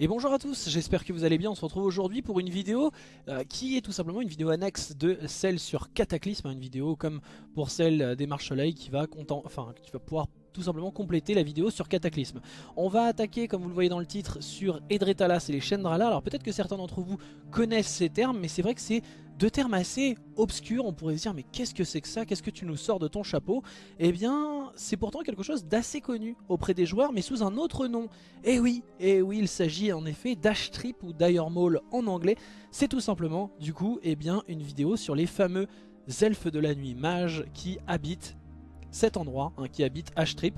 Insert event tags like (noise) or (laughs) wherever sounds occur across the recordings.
Et bonjour à tous, j'espère que vous allez bien, on se retrouve aujourd'hui pour une vidéo euh, qui est tout simplement une vidéo annexe de celle sur Cataclysme, une vidéo comme pour celle des Marches Soleil qui va, enfin, qui va pouvoir tout simplement compléter la vidéo sur Cataclysme. On va attaquer, comme vous le voyez dans le titre, sur Edretalas et les Chendrala. Alors peut-être que certains d'entre vous connaissent ces termes, mais c'est vrai que c'est deux termes assez obscurs. On pourrait se dire, mais qu'est-ce que c'est que ça? Qu'est-ce que tu nous sors de ton chapeau? Eh bien, c'est pourtant quelque chose d'assez connu auprès des joueurs, mais sous un autre nom. Eh oui, eh oui, il s'agit en effet d'Ashtrip ou Dire en anglais. C'est tout simplement, du coup, eh bien, une vidéo sur les fameux elfes de la nuit mages qui habitent cet endroit hein, qui habite H-Trip.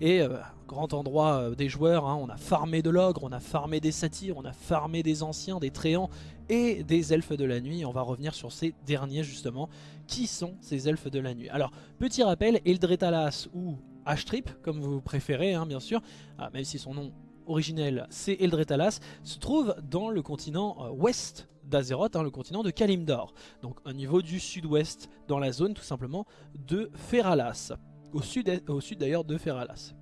Et euh, grand endroit euh, des joueurs, hein, on a farmé de l'ogre, on a farmé des satyres, on a farmé des anciens, des tréants et des elfes de la nuit. On va revenir sur ces derniers justement. Qui sont ces elfes de la nuit? Alors, petit rappel, Eldretalas ou H-Trip, comme vous préférez hein, bien sûr, ah, même si son nom originel c'est Eldretalas, se trouve dans le continent euh, ouest d'Azeroth, hein, le continent de Kalimdor. Donc au niveau du sud-ouest, dans la zone tout simplement de Feralas. Au sud d'ailleurs de Feralas.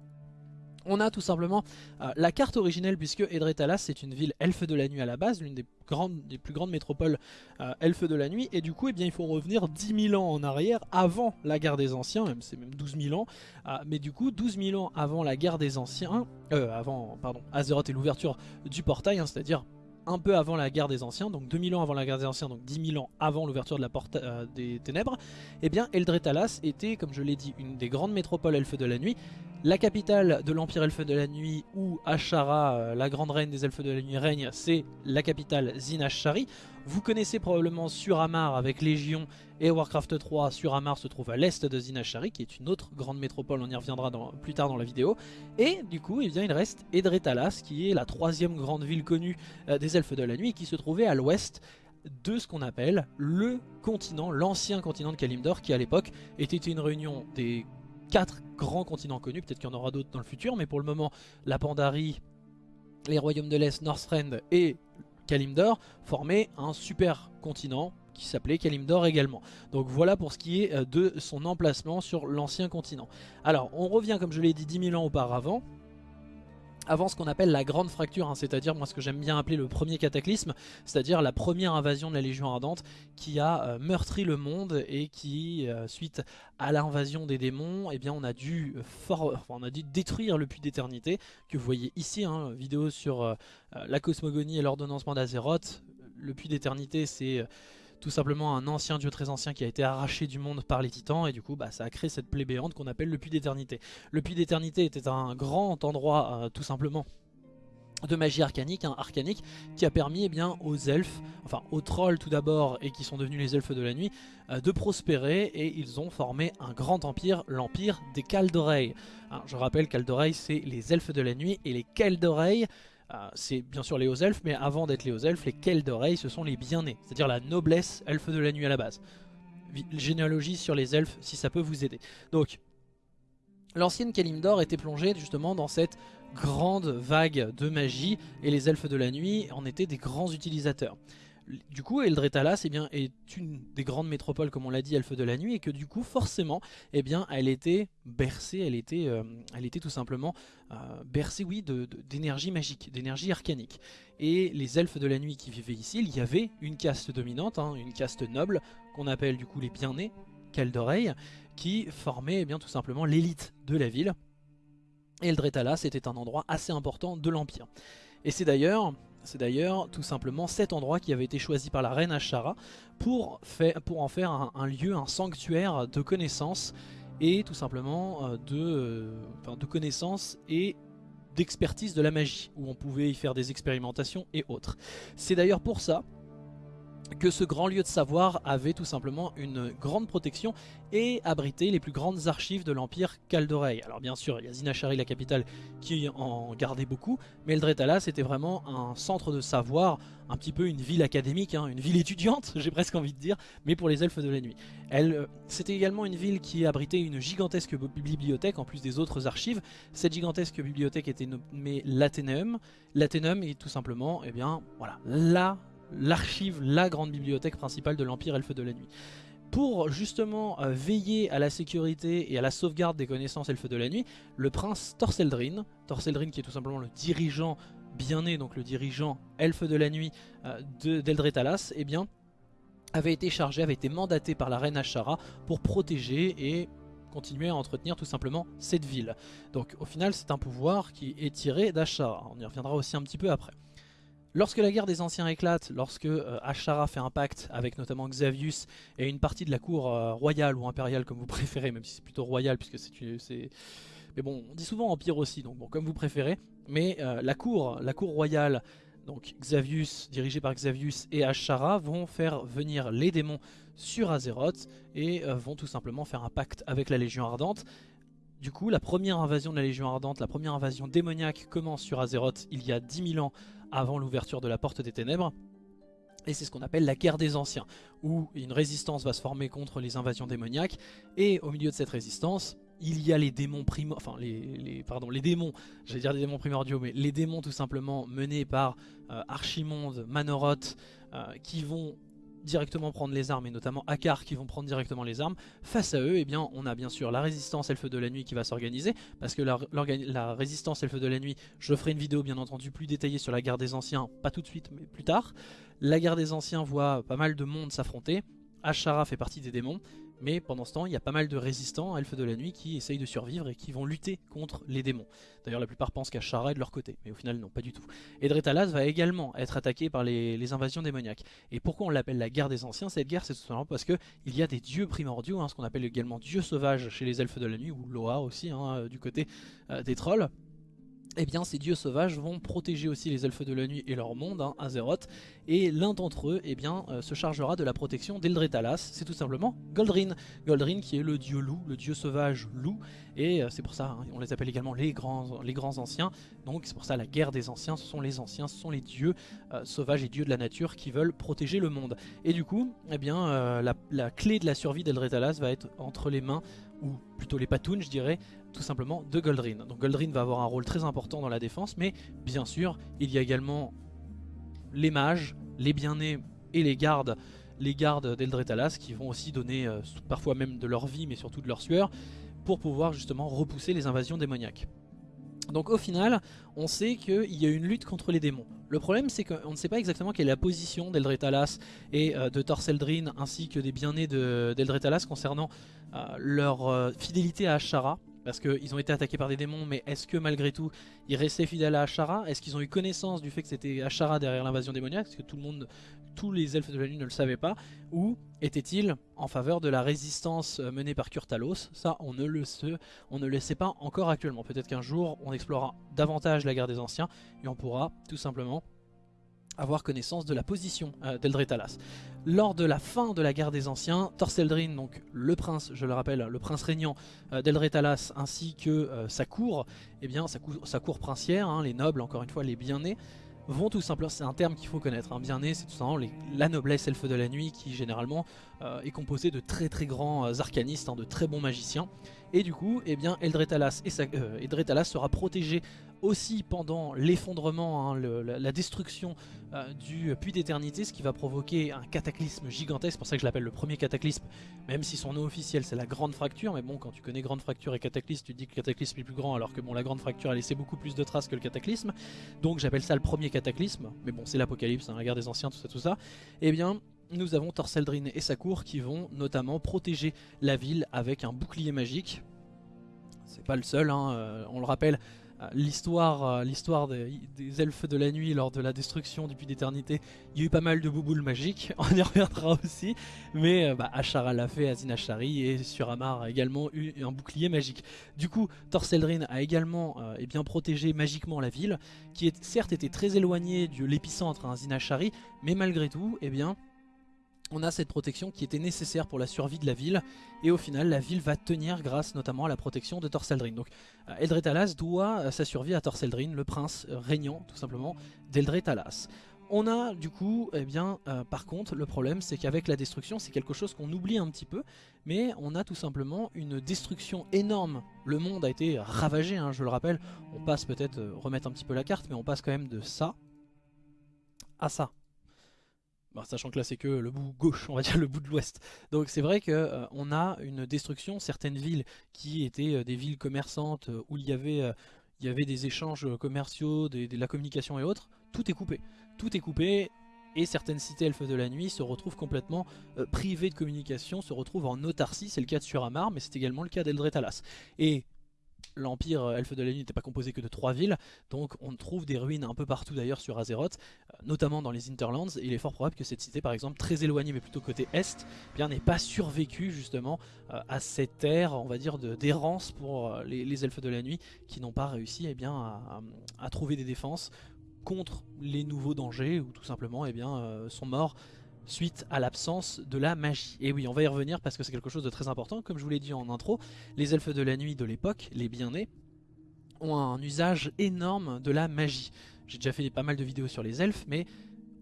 On a tout simplement euh, la carte originelle puisque Edretalas c'est une ville elfe de la nuit à la base, l'une des, plus grandes métropoles euh, elfe de la nuit. Et du coup eh bien, il faut revenir 10 000 ans en arrière avant la guerre des anciens, même c'est même 12 000 ans, euh, mais du coup 12 000 ans avant la guerre des anciens, avant pardon, Azeroth et l'ouverture du portail, hein, c'est-à-dire un peu avant la guerre des anciens, donc 2000 ans avant la guerre des anciens, donc 10 000 ans avant l'ouverture de la porte euh, des ténèbres, eh bien Eldretalas était, comme je l'ai dit, une des grandes métropoles elfes de la nuit, la capitale de l'empire elfe de la nuit où Ashara, euh, la grande reine des elfes de la nuit, règne, c'est la capitale Zinashari. Vous connaissez probablement Suramar avec Légion et Warcraft 3. Suramar se trouve à l'est de Zinashari, qui est une autre grande métropole, on y reviendra plus tard dans la vidéo. Et du coup, eh il reste Edretalas, qui est la troisième grande ville connue euh, des elfes de la nuit, qui se trouvait à l'ouest de ce qu'on appelle le continent, l'ancien continent de Kalimdor, qui à l'époque était une réunion des quatre grands continents connus, peut-être qu'il y en aura d'autres dans le futur, mais pour le moment, la Pandarie, les royaumes de l'Est, Northrend et Kalimdor formaient un super continent qui s'appelait Kalimdor également. Donc voilà pour ce qui est euh, de son emplacement sur l'ancien continent. Alors on revient comme je l'ai dit 10 000 ans auparavant, avant ce qu'on appelle la grande fracture, hein, c'est-à-dire moi ce que j'aime bien appeler le premier cataclysme, c'est-à-dire la première invasion de la Légion Ardente qui a euh, meurtri le monde et qui, euh, suite à l'invasion des démons, eh bien on a dû on a dû détruire le puits d'éternité que vous voyez ici, hein, vidéo sur euh, la cosmogonie et l'ordonnancement d'Azeroth. Le puits d'éternité c'est tout simplement un ancien dieu très ancien qui a été arraché du monde par les titans et du coup bah, ça a créé cette plaie qu'on appelle le puits d'éternité. Le puits d'éternité était un grand endroit euh, tout simplement de magie arcanique, hein, arcanique, qui a permis eh bien, aux elfes, enfin aux trolls tout d'abord, et qui sont devenus les elfes de la nuit, euh, de prospérer, et ils ont formé un grand empire, l'empire des Caldoreilles. Hein, je rappelle, Caldoreilles, c'est les elfes de la nuit, et les Caldoreilles, euh, c'est bien sûr les hauts elfes, mais avant d'être les hauts elfes, les Kels d'oreilles, ce sont les bien-nés, c'est-à-dire la noblesse elfe de la nuit à la base. Généalogie sur les elfes, si ça peut vous aider. Donc, l'ancienne Kalimdor était plongée justement dans cette grande vague de magie, et les elfes de la nuit en étaient des grands utilisateurs du coup Eldretalas eh bien, est une des grandes métropoles comme on l'a dit elfe de la nuit et que du coup forcément eh bien, elle était bercée, elle était, euh, elle était tout simplement euh, bercée oui, d'énergie magique, d'énergie arcanique. Et les elfes de la nuit qui vivaient ici, il y avait une caste dominante, hein, une caste noble qu'on appelle du coup les bien-nés, d'oreille qui formait eh bien, tout simplement l'élite de la ville. Et Eldretalas était un endroit assez important de l'Empire. Et c'est d'ailleurs c'est d'ailleurs tout simplement cet endroit qui avait été choisi par la reine Ashara pour, pour en faire un, lieu, un sanctuaire de connaissances et tout simplement euh, de, euh, de connaissances et d'expertise de la magie, où on pouvait y faire des expérimentations et autres. C'est d'ailleurs pour ça que ce grand lieu de savoir avait tout simplement une grande protection et abritait les plus grandes archives de l'empire Caldoreil. Alors bien sûr, il y a Zinachari, la capitale, qui en gardait beaucoup, mais Eldretala c'était vraiment un centre de savoir, un petit peu une ville académique, hein, une ville étudiante, (laughs) j'ai presque envie de dire, mais pour les elfes de la nuit. Euh, c'était également une ville qui abritait une gigantesque bibliothèque, en plus des autres archives. Cette gigantesque bibliothèque était nommée l'Athéneum. L'Athéneum est tout simplement, eh bien, voilà, là l'archive, la grande bibliothèque principale de l'Empire Elfe de la Nuit. Pour justement euh, veiller à la sécurité et à la sauvegarde des connaissances Elfes de la Nuit, le prince Torseldrin, Torseldrin qui est tout simplement le dirigeant Bien-Né, donc le dirigeant elfe de la nuit d'Eldretalas, eh bien avait été chargé, avait été mandaté par la reine Ashara pour protéger et continuer à entretenir tout simplement cette ville. Donc au final c'est un pouvoir qui est tiré d'Ashara, on y reviendra aussi un petit peu après. Lorsque la guerre des anciens éclate, lorsque euh, Ashara fait un pacte avec notamment Xavius et une partie de la cour euh, royale ou impériale comme vous (laughs) préférez, même si c'est plutôt royal puisque c'est... Mais bon, on dit souvent empire aussi, donc bon, comme vous préférez. Mais euh, la cour, la cour royale donc Xavius, dirigé par Xavius et Ashara, vont faire venir les démons sur Azeroth et vont tout simplement faire un pacte avec la Légion Ardente. Du coup, la première invasion de la Légion Ardente, la première invasion démoniaque commence sur Azeroth il y a 10 000 ans avant l'ouverture de la Porte des Ténèbres. Et c'est ce qu'on appelle la guerre des anciens, où une résistance va se former contre les invasions démoniaques. Et au milieu de cette résistance, il y a les démons primo enfin les, pardon les démons, j'allais dire des démons primordiaux, mais les démons tout simplement menés par euh, Archimonde, Manoroth, euh, qui vont directement prendre les armes et notamment Akar qui vont prendre directement les armes. Face à eux, eh bien, on a bien sûr la résistance Elfe de la Nuit qui va s'organiser parce que la, la, résistance Elfe de la Nuit, je ferai une vidéo bien entendu plus détaillée sur la guerre des anciens, pas tout de suite mais plus tard. La guerre des anciens voit pas mal de monde s'affronter. Ashara fait partie des démons mais pendant ce temps, il y a pas mal de résistants, elfes de la nuit, qui essayent de survivre et qui vont lutter contre les démons. D'ailleurs, la plupart pensent qu'Ashara est de leur côté, mais au final, non, pas du tout. Et Dretalas va également être attaqué par les, invasions démoniaques. Et pourquoi on l'appelle la guerre des anciens? Cette guerre, c'est tout simplement parce qu'il y a des dieux primordiaux, hein, ce qu'on appelle également dieux sauvages chez les elfes de la nuit, ou Loa aussi, hein, du côté euh, des trolls eh bien ces dieux sauvages vont protéger aussi les elfes de la nuit et leur monde, hein, Azeroth, et l'un d'entre eux eh bien, euh, se chargera de la protection d'Eldretalas, c'est tout simplement Goldrin. Goldrin qui est le dieu loup, le dieu sauvage loup, et euh, c'est pour ça, hein, on les appelle également les grands, anciens, donc c'est pour ça la guerre des anciens, ce sont les anciens, ce sont les dieux euh, sauvages et dieux de la nature qui veulent protéger le monde. Et du coup, eh bien, la, la, clé de la survie d'Eldretalas va être entre les mains ou plutôt les patounes je dirais, tout simplement de Goldrin. Donc Goldrin va avoir un rôle très important dans la défense, mais bien sûr, il y a également les mages, les bien-nés et les gardes, les gardes d'Eldretalas qui vont aussi donner euh, parfois même de leur vie, mais surtout de leur sueur, pour pouvoir justement repousser les invasions démoniaques. Donc au final, on sait qu'il y a une lutte contre les démons. Le problème c'est qu'on ne sait pas exactement quelle est la position d'Eldretalas et euh, de Torseldrin ainsi que des bien-nés d'Eldretalas concernant euh, leur euh, fidélité à Ashara. Parce qu'ils ont été attaqués par des démons, mais est-ce que malgré tout, ils restaient fidèles à Ashara? Est-ce qu'ils ont eu connaissance du fait que c'était Ashara derrière l'invasion démoniaque? Parce que tout le monde, tous les elfes de la nuit ne le savaient pas. Ou était-il en faveur de la résistance euh, menée par Kurtalos? Ça, on ne, le sait, pas encore actuellement. Peut-être qu'un jour, on explorera davantage la guerre des anciens et on pourra tout simplement avoir connaissance de la position euh, d'Eldretalas. Lors de la fin de la guerre des anciens, Torseldrin, donc le prince, je le rappelle, le prince régnant euh, d'Eldretalas ainsi que sa cour, eh bien sa cour, sa cour princière, hein, les nobles, encore une fois les bien-nés, vont tout simplement, c'est un terme qu'il faut connaître, un bien-né c'est tout simplement la noblesse elfe de la nuit qui généralement est composée de très très grands arcanistes, hein, de très bons magiciens. Et du coup, eh bien, Eldretalas, et Eldretalas sera protégé aussi pendant l'effondrement, hein, la, destruction euh, du puits d'éternité, ce qui va provoquer un cataclysme gigantesque, c'est pour ça que je l'appelle le premier cataclysme, même si son nom officiel c'est la grande fracture, mais bon quand tu connais grande fracture et cataclysme, tu dis que le cataclysme est plus grand alors que bon la grande fracture a laissé beaucoup plus de traces que le cataclysme, donc j'appelle ça le premier cataclysme, mais bon c'est l'apocalypse, hein, la guerre des anciens, tout ça tout ça, et eh bien nous avons Torseldrin et sa cour qui vont notamment protéger la ville avec un bouclier magique, c'est pas le seul, hein, euh, on le rappelle, l'histoire euh, des, elfes de la nuit lors de la destruction du puits d'éternité, il y a eu pas mal de bouboules magiques, (laughs) on y reviendra aussi, mais euh, bah, Ashara l'a fait, Azin Ashari et Suramar a également eu un bouclier magique. Du coup, Torseldrin a également eh bien, protégé magiquement la ville, qui certes était très éloignée de l'épicentre Azin Ashari, mais malgré tout, eh bien, on a cette protection qui était nécessaire pour la survie de la ville et au final la ville va tenir grâce notamment à la protection de Torseldrin. Donc euh, Eldretalas doit euh, sa survie à Torseldrin, le prince euh, régnant tout simplement d'Eldretalas. On a du coup, eh bien, par contre, le problème c'est qu'avec la destruction, c'est quelque chose qu'on oublie un petit peu, mais on a tout simplement une destruction énorme. Le monde a été ravagé, hein, je le rappelle, on passe peut-être, remettre un petit peu la carte, mais on passe quand même de ça à ça. Bah, sachant que là c'est que le bout gauche, on va dire (laughs) le bout de l'ouest. Donc c'est vrai qu'on euh, a une destruction, certaines villes qui étaient euh, des villes commerçantes euh, où il y avait des échanges commerciaux, de la communication et autres, tout est coupé. Tout est coupé et certaines cités elfes de la nuit se retrouvent complètement privées de communication, se retrouvent en autarcie, c'est le cas de Suramar, mais c'est également le cas d'Eldretalas. Et l'empire euh, elfe de la nuit n'était pas composé que de trois villes, donc on trouve des ruines un peu partout d'ailleurs sur Azeroth, euh, notamment dans les Interlands, il est fort probable que cette cité par exemple, très éloignée mais plutôt côté est, eh bien n'ait pas survécu justement euh, à cette ère, on va dire, d'errance pour les, elfes de la nuit, qui n'ont pas réussi eh bien, à, trouver des défenses contre les nouveaux dangers, ou tout simplement eh bien, sont morts suite à l'absence de la magie. Et oui, on va y revenir parce que c'est quelque chose de très important. Comme je vous l'ai dit en intro, les elfes de la nuit de l'époque, les bien-nés, ont un usage énorme de la magie. J'ai déjà fait pas mal de vidéos sur les elfes, mais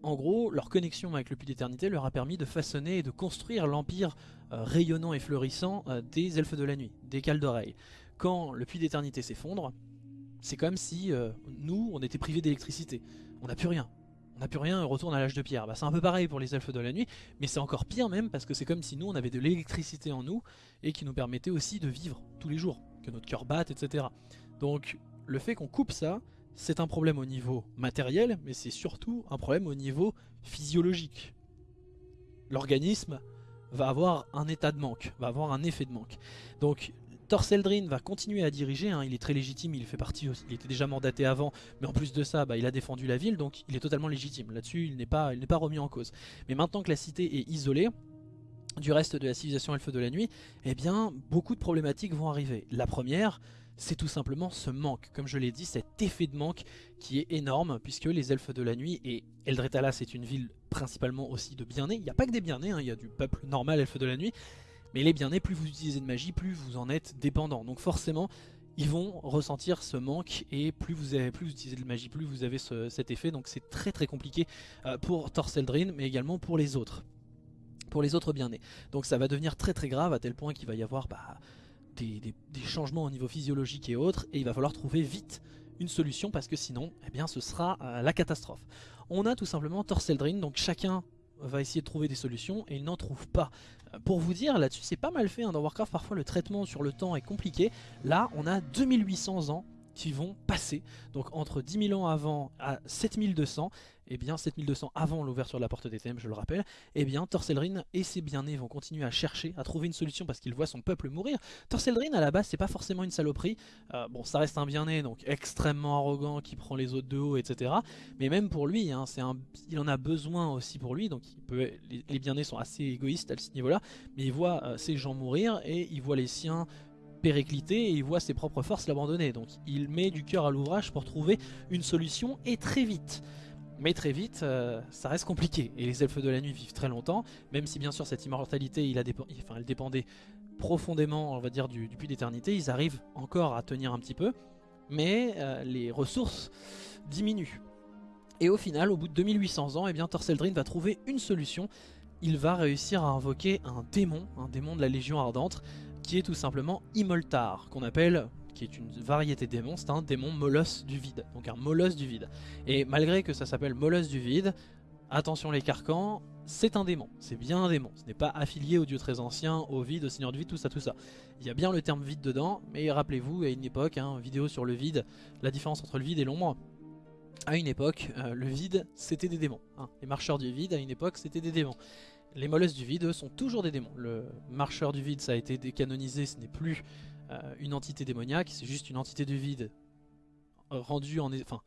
en gros, leur connexion avec le puits d'éternité leur a permis de façonner et de construire l'empire euh, rayonnant et fleurissant euh, des elfes de la nuit, des cales d'oreilles. Quand le puits d'éternité s'effondre, c'est comme si euh, nous, on était privés d'électricité. On n'a plus rien on n'a plus rien on retourne à l'âge de pierre. Bah, c'est un peu pareil pour les elfes de la nuit, mais c'est encore pire même parce que c'est comme si nous on avait de l'électricité en nous et qui nous permettait aussi de vivre tous les jours, que notre cœur batte, etc. Donc le fait qu'on coupe ça, c'est un problème au niveau matériel, mais c'est surtout un problème au niveau physiologique. L'organisme va avoir un état de manque, va avoir un effet de manque. Donc Torseldrin va continuer à diriger, hein. il est très légitime, il fait partie, il était déjà mandaté avant, mais en plus de ça, bah, il a défendu la ville, donc il est totalement légitime. Là-dessus, il n'est pas, pas remis en cause. Mais maintenant que la cité est isolée, du reste de la civilisation elfe de la nuit, eh bien, beaucoup de problématiques vont arriver. La première, c'est tout simplement ce manque, comme je l'ai dit, cet effet de manque qui est énorme, puisque les elfes de la nuit, et Eldretala c'est une ville principalement aussi de bien-nés, il n'y a pas que des bien-nés, hein, il y a du peuple normal elfe de la nuit, mais les bien-nés, plus vous utilisez de magie, plus vous en êtes dépendant. Donc forcément, ils vont ressentir ce manque et plus vous, avez, plus vous utilisez de magie, plus vous avez cet effet. Donc c'est très très compliqué euh, pour Torseldrin, mais également pour les autres. Pour les autres bien-nés. Donc ça va devenir très très grave à tel point qu'il va y avoir bah, des, changements au niveau physiologique et autres. Et il va falloir trouver vite une solution parce que sinon, eh bien, ce sera euh, la catastrophe. On a tout simplement Torseldrin, donc chacun va essayer de trouver des solutions et il n'en trouve pas. Euh, pour vous dire, là-dessus c'est pas mal fait, hein. dans Warcraft parfois le traitement sur le temps est compliqué. Là on a 2800 ans qui vont passer. Donc entre 10 000 ans avant à 7200, et eh bien 7200 avant l'ouverture de la porte des thèmes, je le rappelle, eh bien Torselrin et ses bien-nés vont continuer à chercher, à trouver une solution parce qu'il voit son peuple mourir. Torselrin à la base c'est pas forcément une saloperie, euh, bon ça reste un bien-né donc extrêmement arrogant qui prend les autres de haut etc. Mais même pour lui, hein, un, il en a besoin aussi pour lui, donc il peut, les, bien-nés sont assez égoïstes à ce niveau-là, mais il voit euh, ces gens mourir et il voit les siens péricliter et il voit ses propres forces l'abandonner. Donc il met du cœur à l'ouvrage pour trouver une solution et très vite. Mais très vite, euh, ça reste compliqué. Et les elfes de la nuit vivent très longtemps, même si bien sûr cette immortalité, elle dépendait profondément, on va dire, du, puits d'éternité. Ils arrivent encore à tenir un petit peu, mais euh, les ressources diminuent. Et au final, au bout de 2800 ans, eh bien, Torseldrin va trouver une solution. Il va réussir à invoquer un démon, un démon de la Légion Ardente, qui est tout simplement Imoltar, qu'on appelle qui est une variété démon, c'est un démon molosse du vide, donc un molosse du vide. Et malgré que ça s'appelle molosse du vide, attention les carcans, c'est un démon, c'est bien un démon, ce n'est pas affilié au dieu très ancien, au vide, au seigneur du vide, tout ça, tout ça. Il y a bien le terme vide dedans, mais rappelez-vous, à une époque, hein, vidéo sur le vide, la différence entre le vide et l'ombre, à une époque, euh, le vide, c'était des démons. Hein. Les marcheurs du vide, à une époque, c'était des démons. Les molosses du vide, eux, sont toujours des démons. Le marcheur du vide, ça a été décanonisé, ce n'est plus euh, une entité démoniaque, c'est juste une entité du vide rendue en... Enfin,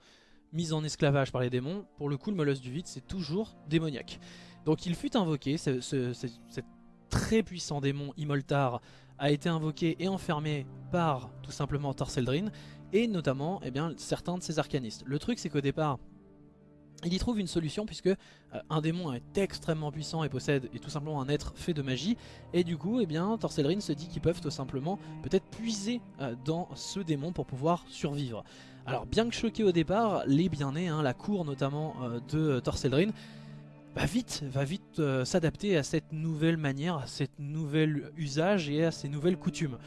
mise en esclavage par les démons. Pour le coup, le molosse du vide, c'est toujours démoniaque. Donc il fut invoqué, ce, très puissant démon Imoltar a été invoqué et enfermé par tout simplement Torseldrin et notamment eh bien, certains de ses arcanistes. Le truc c'est qu'au départ il y trouve une solution puisque euh, un démon est extrêmement puissant et possède est tout simplement un être fait de magie et du coup eh bien se dit qu'ils peuvent tout simplement peut-être puiser euh, dans ce démon pour pouvoir survivre. Alors bien que choqué au départ, les bien-nés, hein, la cour notamment euh, de Torselrin, va vite, va vite s'adapter à cette nouvelle manière, à cette nouvelle usage et à ces nouvelles coutumes.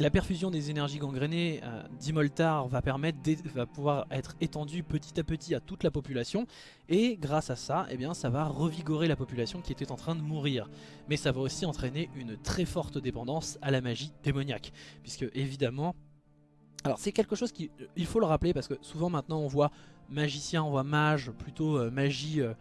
La perfusion des énergies gangrénées euh, d'Imoltar va va pouvoir être étendue petit à petit à toute la population et grâce à ça, eh ça va revigorer la population qui était en train de mourir. Mais ça va aussi entraîner une très forte dépendance à la magie démoniaque puisque évidemment Alors c'est quelque chose qu'il il faut le rappeler parce que souvent maintenant on voit magicien, on voit mage, plutôt euh, magie, euh,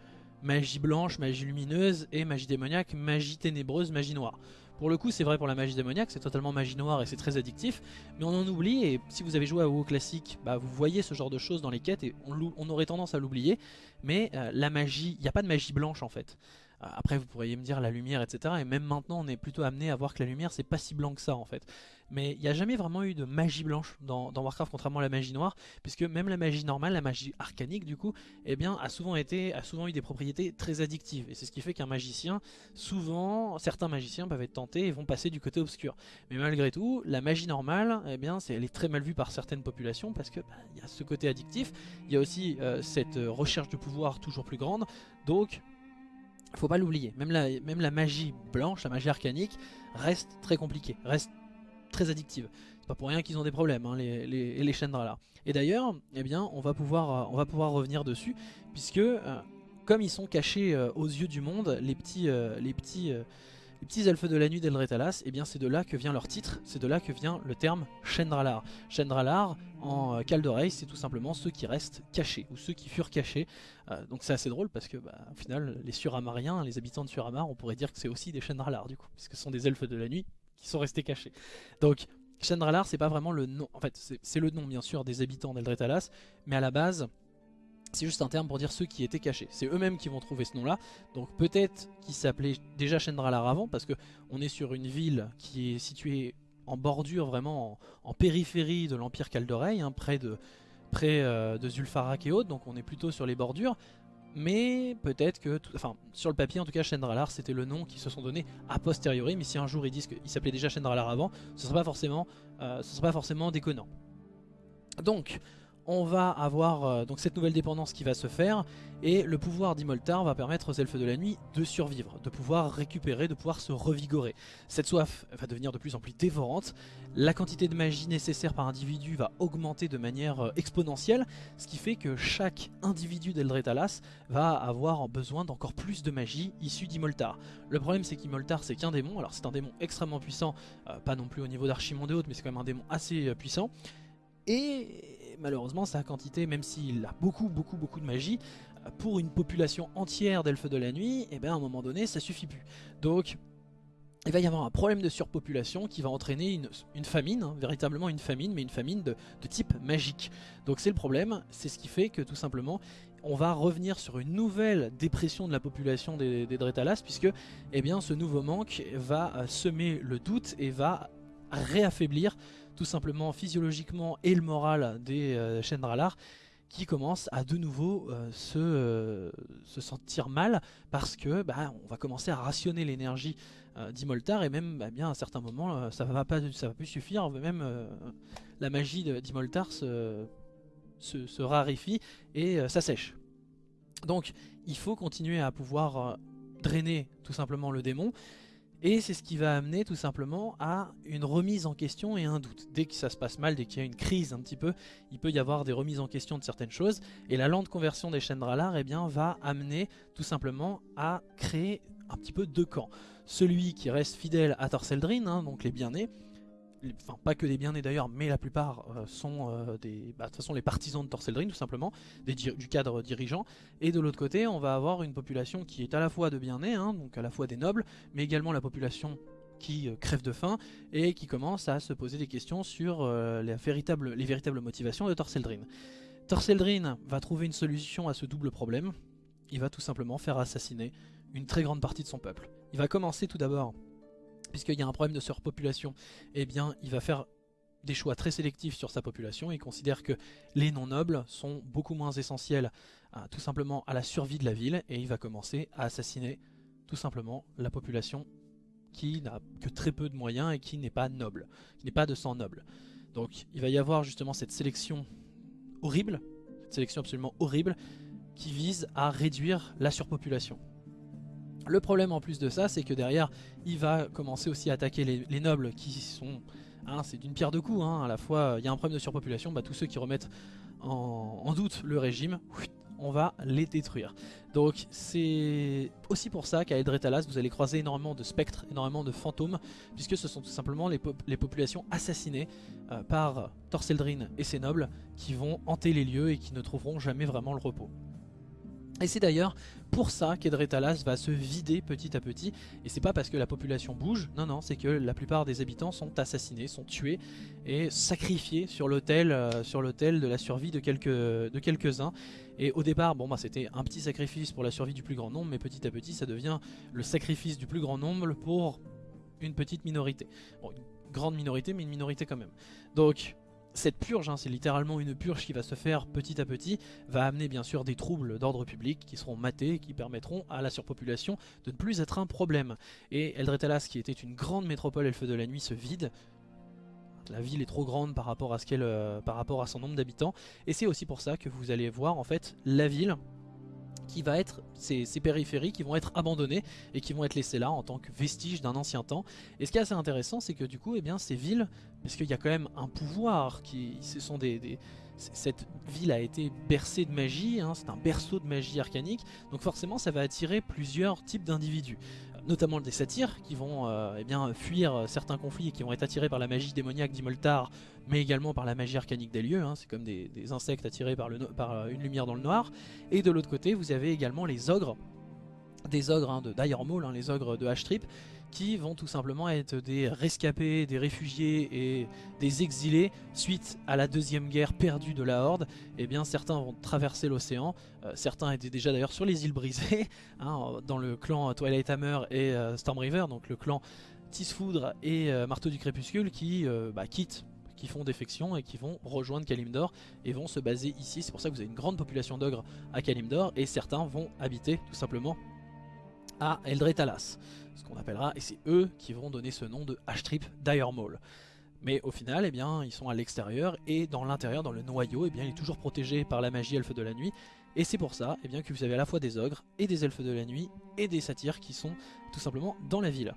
magie blanche, magie lumineuse et magie démoniaque, magie ténébreuse, magie noire. Pour le coup c'est vrai pour la magie démoniaque, c'est totalement magie noire et c'est très addictif, mais on en oublie et si vous avez joué à WoW classique, bah, vous voyez ce genre de choses dans les quêtes et on, aurait tendance à l'oublier, mais euh, la magie, il n'y a pas de magie blanche en fait. Après vous pourriez me dire la lumière etc et même maintenant on est plutôt amené à voir que la lumière c'est pas si blanc que ça en fait mais il n'y a jamais vraiment eu de magie blanche dans, Warcraft contrairement à la magie noire, puisque même la magie normale, la magie arcanique du coup, eh bien, a, souvent été, a souvent eu des propriétés très addictives, et c'est ce qui fait qu'un magicien, souvent, certains magiciens peuvent être tentés et vont passer du côté obscur. Mais malgré tout, la magie normale, eh bien, elle est très mal vue par certaines populations, parce que bah, il y a ce côté addictif, il y a aussi euh, cette euh, recherche de pouvoir toujours plus grande, donc faut pas l'oublier, même la, même la magie blanche, la magie arcanique, reste très compliquée, reste très addictive. C'est pas pour rien qu'ils ont des problèmes, hein, les, les. Et d'ailleurs, eh bien, on va, pouvoir, euh, revenir dessus, puisque euh, comme ils sont cachés euh, aux yeux du monde, les petits, les petits, les petits elfes de la nuit d'Eldretalas, eh bien c'est de là que vient leur titre, c'est de là que vient le terme Chendralar. Chendralar, en Caldereil, c'est tout simplement ceux qui restent cachés, ou ceux qui furent cachés. donc c'est assez drôle parce que, bah, au final, les Suramariens, les habitants de Suramar, on pourrait dire que c'est aussi des Chendralar du coup, puisque ce sont des elfes de la nuit sont restés cachés. Donc Chandralar c'est pas vraiment le nom, en fait c'est le nom bien sûr des habitants d'Eldretalas, mais à la base c'est juste un terme pour dire ceux qui étaient cachés. C'est eux-mêmes qui vont trouver ce nom-là. Donc peut-être qu'ils s'appelaient déjà Chandralar avant, parce que on est sur une ville qui est située en bordure, vraiment en, périphérie de l'Empire Caldereil, hein, près de près euh, de Zulfarak et autres, donc on est plutôt sur les bordures mais peut-être que, enfin sur le papier en tout cas Chendralar c'était le nom qu'ils se sont donné a posteriori, mais si un jour ils disent qu'il s'appelait déjà Chendralar avant, ce ne pas forcément, euh, ce sera pas forcément déconnant. Donc on va avoir euh, donc cette nouvelle dépendance qui va se faire et le pouvoir d'Imoltar va permettre aux elfes de la nuit de survivre, de pouvoir récupérer, de pouvoir se revigorer. Cette soif va devenir de plus en plus dévorante, la quantité de magie nécessaire par individu va augmenter de manière euh, exponentielle, ce qui fait que chaque individu d'Eldretalas va avoir besoin d'encore plus de magie issue d'Imoltar. Le problème c'est qu'Imoltar c'est qu'un démon, alors c'est un démon extrêmement puissant, euh, pas non plus au niveau d'Archimonde et autres, mais c'est quand même un démon assez puissant, et malheureusement sa quantité, même s'il a beaucoup beaucoup beaucoup de magie, euh, pour une population entière d'elfes de la nuit, et eh bien à un moment donné ça suffit plus. Donc il va y avoir un problème de surpopulation qui va entraîner une, famine, hein, véritablement une famine, mais une famine de, type magique. Donc c'est le problème, c'est ce qui fait que tout simplement on va revenir sur une nouvelle dépression de la population des, des Dretalas puisque eh bien, ce nouveau manque va euh, semer le doute et va réaffaiblir tout simplement physiologiquement et le moral des euh, qui commencent à de nouveau euh, se, euh, se, sentir mal parce que bah, on va commencer à rationner l'énergie d'Imoltar et même bah, bien à certains moments ça va pas ça va plus suffire même la magie d'Imoltar se, raréfie et s'assèche. Donc il faut continuer à pouvoir drainer tout simplement le démon et c'est ce qui va amener tout simplement à une remise en question et un doute. Dès que ça se passe mal, dès qu'il y a une crise un petit peu, il peut y avoir des remises en question de certaines choses. Et la lente conversion des chaînes eh va amener tout simplement à créer un petit peu deux camps. Celui qui reste fidèle à Torseldrin, hein, donc les bien-nés, enfin pas que des bien-nés d'ailleurs, mais la plupart euh, sont euh, des, bah, de toute façon les partisans de Torseldrin tout simplement, du cadre dirigeant. Et de l'autre côté, on va avoir une population qui est à la fois de bien-nés, hein, donc à la fois des nobles, mais également la population qui euh, crève de faim et qui commence à se poser des questions sur les, véritables, les véritables motivations de Torseldrin. Torseldrin va trouver une solution à ce double problème. Il va tout simplement faire assassiner une très grande partie de son peuple. Il va commencer tout d'abord puisqu'il y a un problème de surpopulation, eh il va faire des choix très sélectifs sur sa population. Il considère que les non-nobles sont beaucoup moins essentiels tout simplement à la survie de la ville et il va commencer à assassiner tout simplement la population qui n'a que très peu de moyens et qui n'est pas noble, qui n'est pas de sang noble. Donc il va y avoir justement cette sélection horrible, cette sélection absolument horrible qui vise à réduire la surpopulation. Le problème en plus de ça, c'est que derrière, il va commencer aussi à attaquer les, nobles qui sont... Hein, c'est d'une pierre deux coups, hein, à la fois il y a un problème de surpopulation, bah, tous ceux qui remettent en, doute le régime, on va les détruire. Donc c'est aussi pour ça qu'à Eldretalas vous allez croiser énormément de spectres, énormément de fantômes, puisque ce sont tout simplement les, populations assassinées euh, par Torseldrin et ses nobles qui vont hanter les lieux et qui ne trouveront jamais vraiment le repos. Et c'est d'ailleurs pour ça qu'Edretalas va se vider petit à petit. Et c'est pas parce que la population bouge, non non, c'est que la plupart des habitants sont assassinés, sont tués et sacrifiés sur l'autel euh, de la survie de quelques-uns. Et au départ, bon bah c'était un petit sacrifice pour la survie du plus grand nombre, mais petit à petit ça devient le sacrifice du plus grand nombre pour une petite minorité. Bon, une grande minorité, mais une minorité quand même. Donc cette purge, hein, c'est littéralement une purge qui va se faire petit à petit, va amener bien sûr des troubles d'ordre public qui seront matés, qui permettront à la surpopulation de ne plus être un problème. Et Eldretalas, qui était une grande métropole elfe de la nuit, se vide. La ville est trop grande par rapport à, ce euh, par rapport à son nombre d'habitants. Et c'est aussi pour ça que vous allez voir en fait la ville qui va être ces, périphéries qui vont être abandonnées et qui vont être laissées là en tant que vestiges d'un ancien temps. Et ce qui est assez intéressant, c'est que du coup, eh bien, ces villes, parce qu'il y a quand même un pouvoir, qui, ce sont des, cette ville a été bercée de magie, hein, c'est un berceau de magie arcanique, donc forcément ça va attirer plusieurs types d'individus notamment des satyres qui vont euh, eh fuir certains conflits et qui vont être attirés par la magie démoniaque d'Imoltar, mais également par la magie arcanique des lieux, hein. c'est comme des, insectes attirés par, euh, une lumière dans le noir. Et de l'autre côté, vous avez également les ogres, des ogres hein, de Dire Maul, hein, les ogres de H-Trip, qui vont tout simplement être des rescapés, des réfugiés et des exilés suite à la deuxième guerre perdue de la Horde. Et eh bien certains vont traverser l'océan, euh, certains étaient déjà d'ailleurs sur les îles brisées, (laughs) hein, dans le clan Twilight Hammer et euh, Storm River, donc le clan Tisfoudre et euh, Marteau du Crépuscule qui bah, quittent qui font défection et qui vont rejoindre Kalimdor et vont se baser ici. C'est pour ça que vous avez une grande population d'ogres à Kalimdor et certains vont habiter tout simplement à Eldretalas ce qu'on appellera, et c'est eux qui vont donner ce nom de H-Trip Dire Maul. Mais au final, eh bien, ils sont à l'extérieur, et dans l'intérieur, dans le noyau, eh bien, il est toujours protégé par la magie elfe de la nuit, et c'est pour ça eh bien, que vous avez à la fois des ogres, et des elfes de la nuit, et des satyres qui sont tout simplement dans la ville.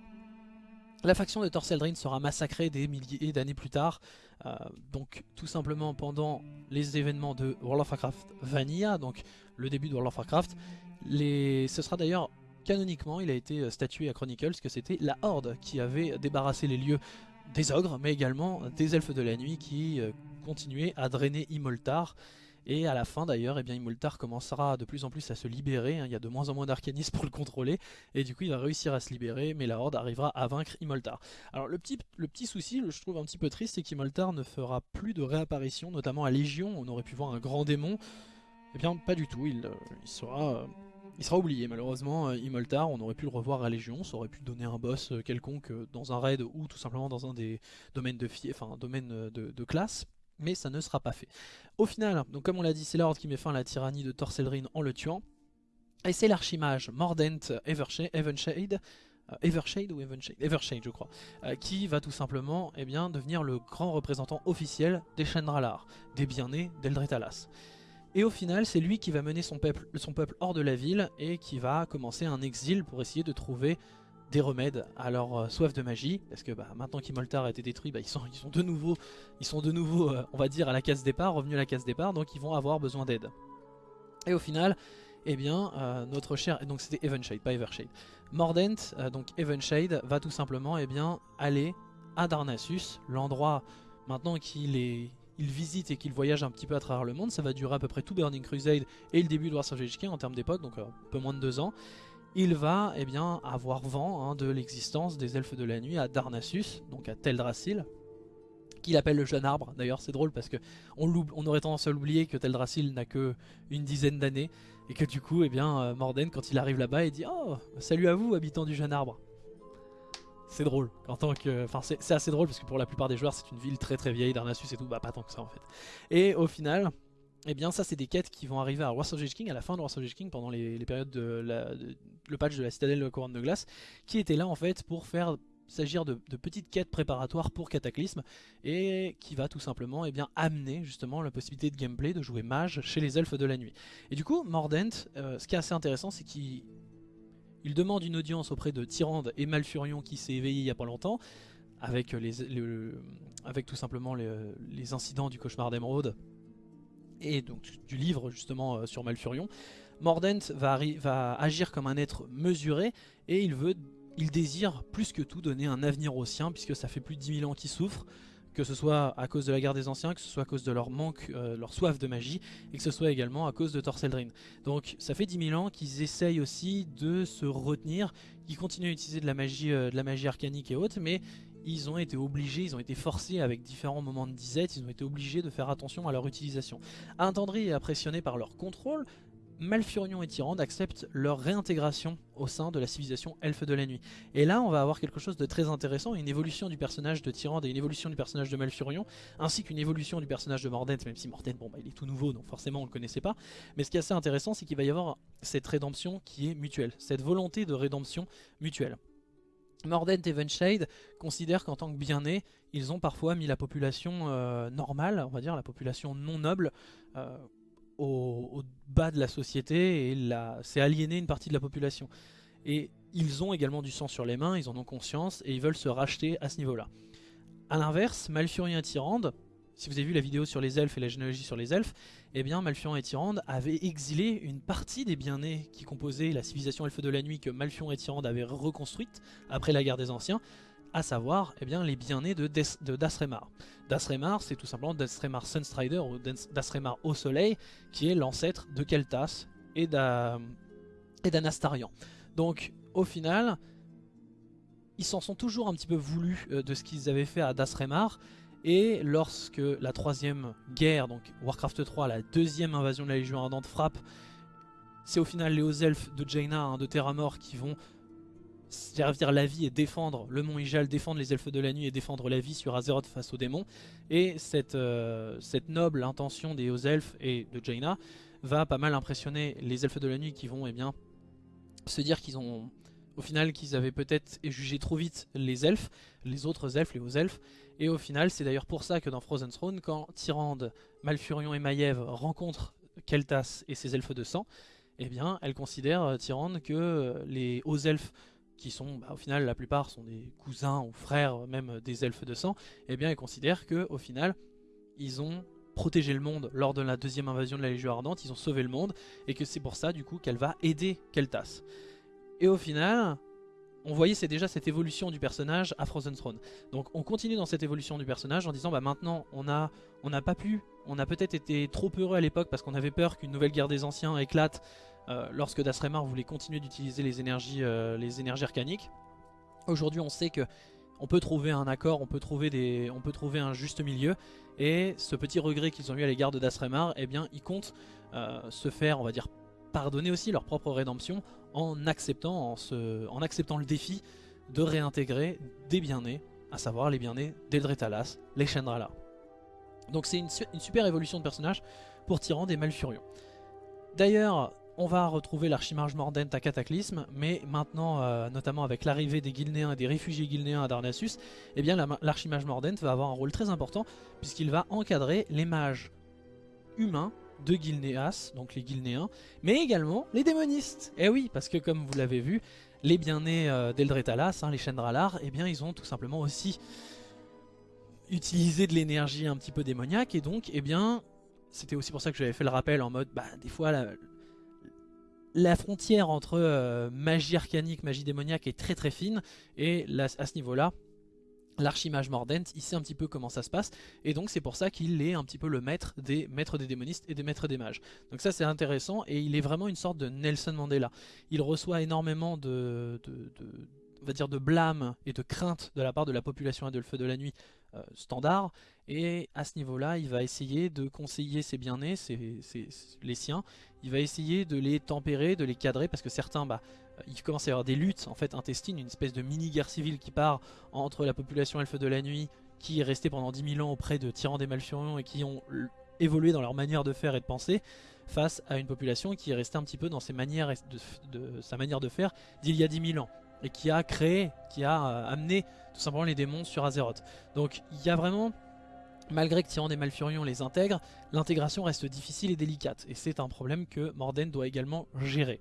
La faction de Torseldrin sera massacrée des milliers d'années plus tard, euh, donc tout simplement pendant les événements de World of Warcraft Vanilla, donc le début de World of Warcraft. Ce sera d'ailleurs canoniquement, il a été euh, statué à Chronicles que c'était la Horde qui avait débarrassé les lieux des ogres, mais également des elfes de la nuit qui euh, continuaient à drainer Imoltar. Et à la fin d'ailleurs, eh Imoltar commencera de plus en plus à se libérer, hein. il y a de moins en moins d'arcanistes pour le contrôler, et du coup il va réussir à se libérer, mais la Horde arrivera à vaincre Imoltar. Alors le petit, souci, je trouve un petit peu triste, c'est qu'Imoltar ne fera plus de réapparition, notamment à Légion, on aurait pu voir un grand démon. Eh bien pas du tout, il, euh, il sera il sera oublié malheureusement, euh, Imoltar, on aurait pu le revoir à Légion, ça aurait pu donner un boss euh, quelconque euh, dans un raid ou tout simplement dans un des domaines de, domaine de, classe, mais ça ne sera pas fait. Au final, donc comme on l'a dit, c'est l'ordre qui met fin à la tyrannie de Torselryn en le tuant, et c'est l'archimage Mordent Evershade, Evershade ou Evenshade? Evershade je crois, qui va tout simplement eh bien, devenir le grand représentant officiel des Chendralar, des bien-nés d'Eldretalas. Et au final, c'est lui qui va mener son peuple, hors de la ville et qui va commencer un exil pour essayer de trouver des remèdes à leur euh, soif de magie. Parce que bah, maintenant qu'Imoltar a été détruit, bah, ils, sont, de nouveau, ils de nouveau euh, on va dire, à la case départ, revenus à la case départ, donc ils vont avoir besoin d'aide. Et au final, eh bien, euh, notre cher, donc c'était Evenshade, pas Evershade. Mordent, donc Evenshade, va tout simplement eh bien, aller à Darnassus, l'endroit maintenant qu'il est il visite et qu'il voyage un petit peu à travers le monde. Ça va durer à peu près tout Burning Crusade et le début de Warhammer Age en termes d'époque, donc euh, un peu moins de deux ans. Il va eh bien, avoir vent hein, de l'existence des elfes de la nuit à Darnassus, donc à Teldrassil, qu'il appelle le jeune arbre. D'ailleurs c'est drôle parce que on, on, aurait tendance à l'oublier que Teldrassil n'a que une dizaine d'années et que du coup eh bien, euh, Morden quand il arrive là-bas il dit « Oh, salut à vous habitants du jeune arbre !» C'est drôle. En tant que, enfin, c'est assez drôle parce que pour la plupart des joueurs, c'est une ville très très vieille, Darnassus et tout, bah pas tant que ça en fait. Et au final, eh bien ça c'est des quêtes qui vont arriver à of King, à la fin de of King, pendant les, périodes de, le patch de la citadelle de couronne de glace, qui était là en fait pour faire s'agir de, petites quêtes préparatoires pour Cataclysme et qui va tout simplement eh bien, amener justement la possibilité de gameplay de jouer mage chez les elfes de la nuit. Et du coup, Mordent, euh, ce qui est assez intéressant, c'est qu'il il demande une audience auprès de Tyrande et Malfurion qui s'est éveillé il y a pas longtemps, avec, avec tout simplement les, incidents du cauchemar d'Emeraude et donc du livre justement sur Malfurion, Mordent va, va, agir comme un être mesuré et il veut, il désire plus que tout donner un avenir aux siens puisque ça fait plus de 10 000 ans qu'il souffre que ce soit à cause de la guerre des anciens, que ce soit à cause de leur manque, euh, leur soif de magie, et que ce soit également à cause de Torseldrin. Donc ça fait 10 000 ans qu'ils essayent aussi de se retenir, qu'ils continuent à utiliser de la magie, euh, de la magie arcanique et autres, mais ils ont été obligés, ils ont été forcés avec différents moments de disette, ils ont été obligés de faire attention à leur utilisation. Attendri et impressionné par leur contrôle, Malfurion et Tyrande acceptent leur réintégration au sein de la civilisation Elfe de la Nuit. Et là, on va avoir quelque chose de très intéressant, une évolution du personnage de Tyrande et une évolution du personnage de Malfurion, ainsi qu'une évolution du personnage de Mordent, même si Mordent, bon, bah, il est tout nouveau, donc forcément on le connaissait pas. Mais ce qui est assez intéressant, c'est qu'il va y avoir cette rédemption qui est mutuelle, cette volonté de rédemption mutuelle. Mordent et Venshade considèrent qu'en tant que bien-nés, ils ont parfois mis la population euh, normale, on va dire la population non noble, euh, au, bas de la société et c'est aliéner une partie de la population. Et ils ont également du sang sur les mains, ils en ont conscience et ils veulent se racheter à ce niveau-là. A l'inverse, Malfurion et Tyrande, si vous avez vu la vidéo sur les elfes et la généalogie sur les elfes, eh bien Malfurion et Tyrande avaient exilé une partie des bien-nés qui composaient la civilisation elfe de la nuit que Malfurion et Tyrande avaient reconstruite après la guerre des anciens, à savoir eh bien, les bien-nés de, de Dasremar. Dasremar, c'est tout simplement Dasremar Sunstrider ou Dasremar au soleil, qui est l'ancêtre de Keltas et d'Anastarian. Donc au final, ils s'en sont toujours un petit peu voulus euh, de ce qu'ils avaient fait à Dasremar, et lorsque la troisième guerre, donc Warcraft 3, la deuxième invasion de la Légion Ardente frappe, c'est au final les hauts elfes de Jaina, hein, de Terramort, qui vont servir la vie et défendre le mont Ijal, défendre les elfes de la nuit et défendre la vie sur Azeroth face aux démons. Et cette, euh, cette noble intention des hauts elfes et de Jaina va pas mal impressionner les elfes de la nuit qui vont eh bien, se dire qu'ils ont au final qu'ils avaient peut-être jugé trop vite les elfes, les autres elfes, les hauts elfes. Et au final c'est d'ailleurs pour ça que dans Frozen Throne, quand Tyrande, Malfurion et Maiev rencontrent Keltas et ses elfes de sang, eh bien elles considèrent euh, Tyrande que euh, les hauts elfes qui sont, bah, au final, la plupart sont des cousins ou frères, même des elfes de sang, eh bien, ils considèrent que, au final, ils ont protégé le monde lors de la deuxième invasion de la Légion Ardente, ils ont sauvé le monde, et que c'est pour ça, du coup, qu'elle va aider Keltas. Et au final, on voyait c'est déjà cette évolution du personnage à Frozen Throne. Donc on continue dans cette évolution du personnage en disant bah maintenant on a on n'a pas pu, on a peut-être été trop heureux à l'époque parce qu'on avait peur qu'une nouvelle guerre des anciens éclate euh, lorsque Dasremar voulait continuer d'utiliser les énergies, euh, les énergies arcaniques. Aujourd'hui on sait que on peut trouver un accord, on peut trouver, des, on peut trouver un juste milieu et ce petit regret qu'ils ont eu à l'égard de Dasremar, eh bien ils comptent euh, se faire, on va dire, pardonner aussi leur propre rédemption en acceptant, en, se, en acceptant le défi de réintégrer des bien-nés, à savoir les bien-nés d'Eldretalas, les Chendrala. Donc c'est une, une, super évolution de personnage pour Tyrande et Malfurion. D'ailleurs, on va retrouver l'archimage Mordent à Cataclysme, mais maintenant, euh, notamment avec l'arrivée des Guilnéens et des réfugiés Guilnéens à Darnassus, eh bien l'archimage Mordent va avoir un rôle très important, puisqu'il va encadrer les mages humains de Guilnéas, donc les Guilnéens, mais également les démonistes. Eh oui, parce que comme vous l'avez vu, les bien-nés euh, d'Eldretalas, hein, les Chendralar, eh bien ils ont tout simplement aussi utilisé de l'énergie un petit peu démoniaque, et donc, eh bien, c'était aussi pour ça que j'avais fait le rappel en mode, bah des fois, la, la frontière entre euh, magie arcanique, magie démoniaque est très très fine et à ce niveau-là, l'archimage Mordent, il sait un petit peu comment ça se passe et donc c'est pour ça qu'il est un petit peu le maître des maîtres des démonistes et des maîtres des mages. Donc ça c'est intéressant et il est vraiment une sorte de Nelson Mandela. Il reçoit énormément de, de blâme et de crainte de la part de la population et feu de la nuit euh, standard. Et à ce niveau là il va essayer de conseiller ses bien-nés, les siens, il va essayer de les tempérer, de les cadrer parce que certains, bah, il commence à y avoir des luttes en fait intestines, une espèce de mini-guerre civile qui part entre la population elfe de la nuit qui est restée pendant 10 000 ans auprès de tyrans des Malfurions et qui ont évolué dans leur manière de faire et de penser face à une population qui est restée un petit peu dans ses manières de, sa manière de faire d'il y a 10 000 ans et qui a créé, qui a euh, amené tout simplement les démons sur Azeroth. Donc il y a vraiment Malgré que Tyrande et Malfurion les intègrent, l'intégration reste difficile et délicate, et c'est un problème que Morden doit également gérer.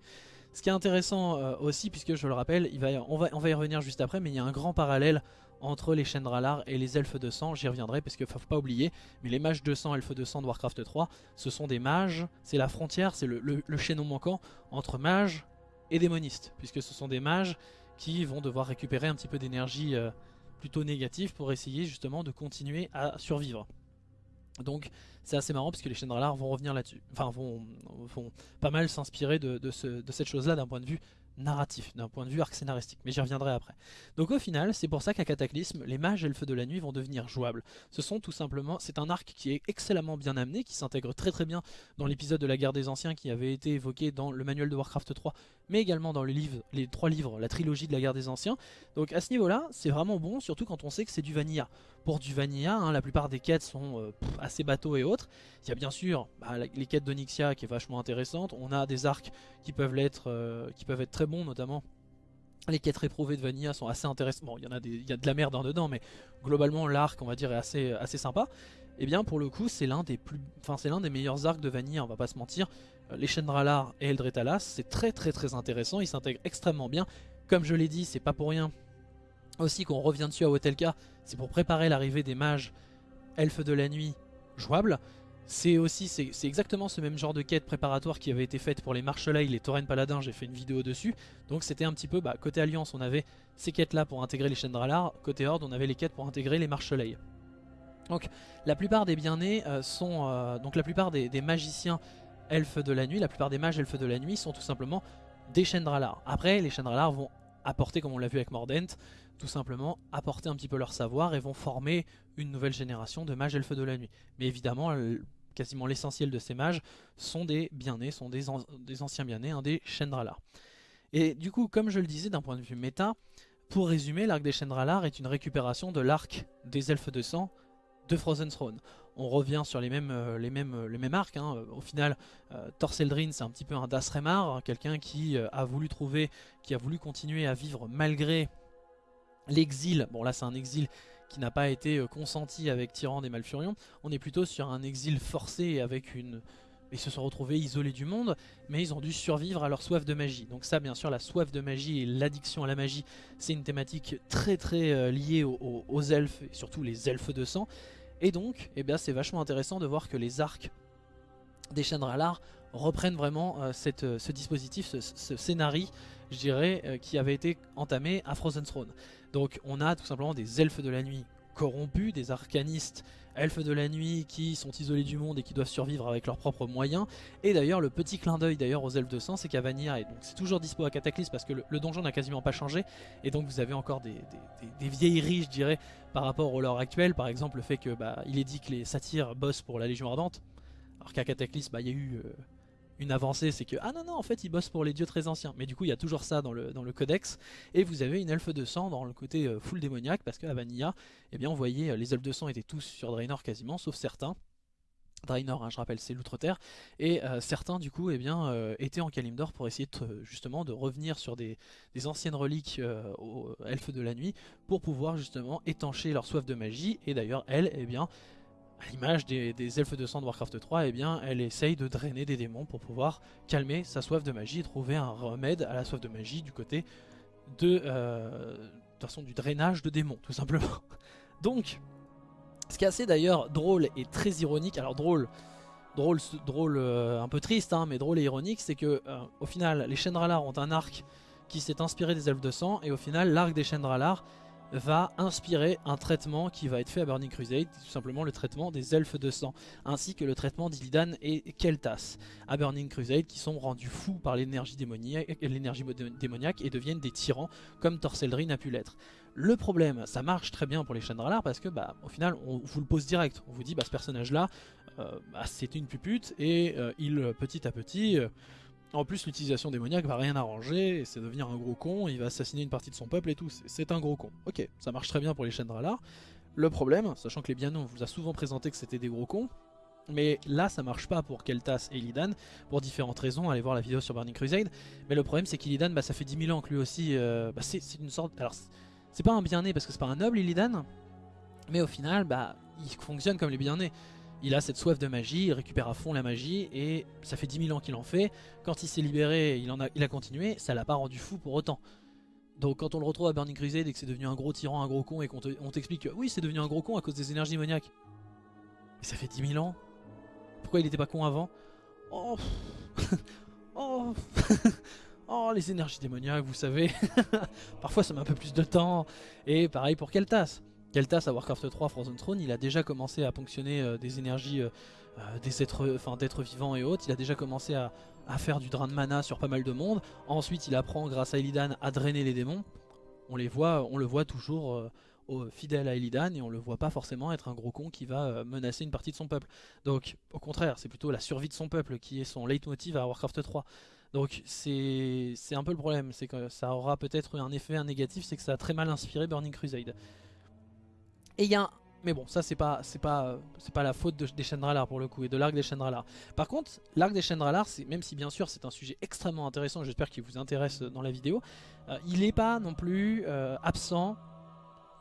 Ce qui est intéressant euh, aussi, puisque je le rappelle, on, va, y revenir juste après, mais il y a un grand parallèle entre les Chendralar et les elfes de sang, j'y reviendrai parce qu'il ne faut pas oublier, mais les mages de sang, elfes de sang de Warcraft 3, ce sont des mages, c'est la frontière, c'est le, le, chaînon manquant entre mages et démonistes, puisque ce sont des mages qui vont devoir récupérer un petit peu d'énergie euh, plutôt négative pour essayer justement de continuer à survivre. Donc c'est assez marrant parce que les Chendralar vont revenir là-dessus, enfin vont, pas mal s'inspirer de cette chose-là d'un point de vue narratif, d'un point de vue arc scénaristique, mais j'y reviendrai après. Donc au final, c'est pour ça qu'à Cataclysme, les mages et le feu de la nuit vont devenir jouables. Ce sont tout simplement, c'est un arc qui est excellemment bien amené, qui s'intègre très très bien dans l'épisode de la guerre des anciens qui avait été évoqué dans le manuel de Warcraft 3, mais également dans les, livres, les trois livres, la trilogie de la guerre des anciens. Donc à ce niveau-là, c'est vraiment bon, surtout quand on sait que c'est du vanilla. Pour du vanilla, hein, la plupart des quêtes sont euh, assez bateaux et autres. Il y a bien sûr bah, les quêtes d'Onyxia qui est vachement intéressante. On a des arcs qui peuvent, être, euh, qui peuvent être très bons, notamment les quêtes réprouvées de Vanilla sont assez intéressantes. Bon, il y, a y a de la merde en dedans, mais globalement l'arc, on va dire, est assez, assez sympa. Et eh bien pour le coup, c'est l'un des plus, enfin c'est l'un des meilleurs arcs de Vanilla, on va pas se mentir. Euh, les Chendralar et Eldretalas, c'est très très très intéressant, ils s'intègrent extrêmement bien. Comme je l'ai dit, c'est pas pour rien aussi qu'on revient dessus à Hotelka, c'est pour préparer l'arrivée des mages elfes de la nuit jouables. C'est aussi, c'est exactement ce même genre de quête préparatoire qui avait été faite pour les Marshallais, les Tauren Paladins, j'ai fait une vidéo dessus. Donc c'était un petit peu, bah, côté Alliance on avait ces quêtes là pour intégrer les Chendralar, côté Horde on avait les quêtes pour intégrer les Marshallais. Donc la plupart des bien-nés euh, sont, euh, donc la plupart des, magiciens elfes de la nuit, la plupart des mages elfes de la nuit sont tout simplement des Chendralar. Après les Chendralar vont apporter, comme on l'a vu avec Mordent, tout simplement apporter un petit peu leur savoir et vont former une nouvelle génération de mages elfes de la nuit. Mais évidemment, quasiment l'essentiel de ces mages sont des bien-nés, sont des, anciens bien-nés, hein, des Chendralar. Et du coup, comme je le disais d'un point de vue méta, pour résumer, l'arc des Chendralar est une récupération de l'arc des elfes de sang de Frozen Throne. On revient sur les mêmes, euh, euh, arcs. Hein. Au final, euh, Thorseldrin, c'est un petit peu un Dasremar, quelqu'un qui a voulu trouver, qui a voulu continuer à vivre malgré l'exil. Bon là, c'est un exil n'a pas été euh, consenti avec Tyrande et Malfurion. On est plutôt sur un exil forcé avec une... Ils se sont retrouvés isolés du monde, mais ils ont dû survivre à leur soif de magie. Donc ça, bien sûr, la soif de magie et l'addiction à la magie, c'est une thématique très très euh, liée aux, elfes, et surtout les elfes de sang. Et donc, eh c'est vachement intéressant de voir que les arcs des Chandralar reprennent vraiment euh, cette, ce dispositif, ce scénario, je dirais, qui avait été entamé à Frozen Throne. Donc on a tout simplement des elfes de la nuit corrompus, des arcanistes elfes de la nuit qui sont isolés du monde et qui doivent survivre avec leurs propres moyens. Et d'ailleurs le petit clin d'œil d'ailleurs aux elfes de sang c'est qu'à Vanilla, et donc c'est toujours dispo à Cataclysme parce que le, donjon n'a quasiment pas changé. Et donc vous avez encore des, vieilleries je dirais par rapport au lore actuel. Par exemple le fait que bah, il est dit que les satyres bossent pour la Légion Ardente. Alors qu'à Cataclysme bah, il y a eu... Euh, une avancée, c'est que ah non non en fait ils bossent pour les dieux très anciens. Mais du coup il y a toujours ça dans le, codex. Et vous avez une elfe de sang dans le côté euh, full démoniaque parce qu'à Vanilla, eh bien on voyait euh, les elfes de sang étaient tous sur Draenor quasiment, sauf certains. Draenor, hein, je rappelle, c'est l'outre-terre, et euh, certains du coup eh bien, étaient en Kalimdor pour essayer de, justement de revenir sur des, des anciennes reliques aux elfes de la nuit pour pouvoir justement étancher leur soif de magie. Et d'ailleurs, elle, eh bien, l'image des, elfes de sang de Warcraft 3, eh bien, elle essaye de drainer des démons pour pouvoir calmer sa soif de magie et trouver un remède à la soif de magie du côté de, euh, façon, du drainage de démons, tout simplement. (laughs) Donc, ce qui est assez d'ailleurs drôle et très ironique, alors drôle, drôle, drôle euh, un peu triste, hein, mais drôle et ironique, c'est que euh, au final, les Chendralar ont un arc qui s'est inspiré des elfes de sang, et au final, l'arc des Chendralar va inspirer un traitement qui va être fait à Burning Crusade, tout simplement le traitement des elfes de sang, ainsi que le traitement d'Illidan et Keltas à Burning Crusade qui sont rendus fous par l'énergie démoniaque, et deviennent des tyrans comme Torseldrin a pu l'être. Le problème, ça marche très bien pour les Chandralar parce que bah, au final on vous le pose direct, on vous dit bah, ce personnage là euh, bah, c'est une pupute et euh, il petit à petit... Euh, en plus, l'utilisation démoniaque va rien arranger, c'est devenir un gros con, il va assassiner une partie de son peuple et tout, c'est un gros con. Ok, ça marche très bien pour les Chendralar. Le problème, sachant que les Bianos, on vous a souvent présenté que c'était des gros cons, mais là ça marche pas pour Keltas et Illidan, pour différentes raisons, allez voir la vidéo sur Burning Crusade. Mais le problème c'est qu'Illidan, bah, ça fait 10 000 ans que lui aussi, euh, bah, c'est une sorte... Alors c'est pas un bien-né parce que c'est pas un noble Illidan, mais au final, bah, il fonctionne comme les bien-nés il a cette soif de magie, il récupère à fond la magie et ça fait 10 000 ans qu'il en fait. Quand il s'est libéré, il, en a, il a continué, ça l'a pas rendu fou pour autant. Donc quand on le retrouve à Burning Crusade et que c'est devenu un gros tyran, un gros con et qu'on t'explique que oui c'est devenu un gros con à cause des énergies démoniaques. Mais ça fait 10 000 ans. Pourquoi il était pas con avant? Oh (laughs) Oh (laughs) Oh les énergies démoniaques vous savez. (laughs) Parfois ça met un peu plus de temps. Et pareil pour Keltas. Keltas à Warcraft 3 Frozen Throne il a déjà commencé à ponctionner euh, des énergies euh, euh, des êtres, d'êtres vivants et autres. Il a déjà commencé à, faire du drain de mana sur pas mal de monde. Ensuite, il apprend grâce à Illidan à drainer les démons. On, les voit, le voit toujours fidèle à Illidan et on le voit pas forcément être un gros con qui va menacer une partie de son peuple. Donc, au contraire, c'est plutôt la survie de son peuple qui est son leitmotiv à Warcraft 3. Donc c'est un peu le problème, c'est que ça aura peut-être un effet négatif, c'est que ça a très mal inspiré Burning Crusade. Et il y a mais bon, ça c'est pas c'est pas c'est pas la faute de, des Chendralars pour le coup et de l'arc des Chendralars. Par contre, l'arc des Chendralars, même si bien sûr c'est un sujet extrêmement intéressant, j'espère qu'il vous intéresse dans la vidéo, euh, il n'est pas non plus euh, absent.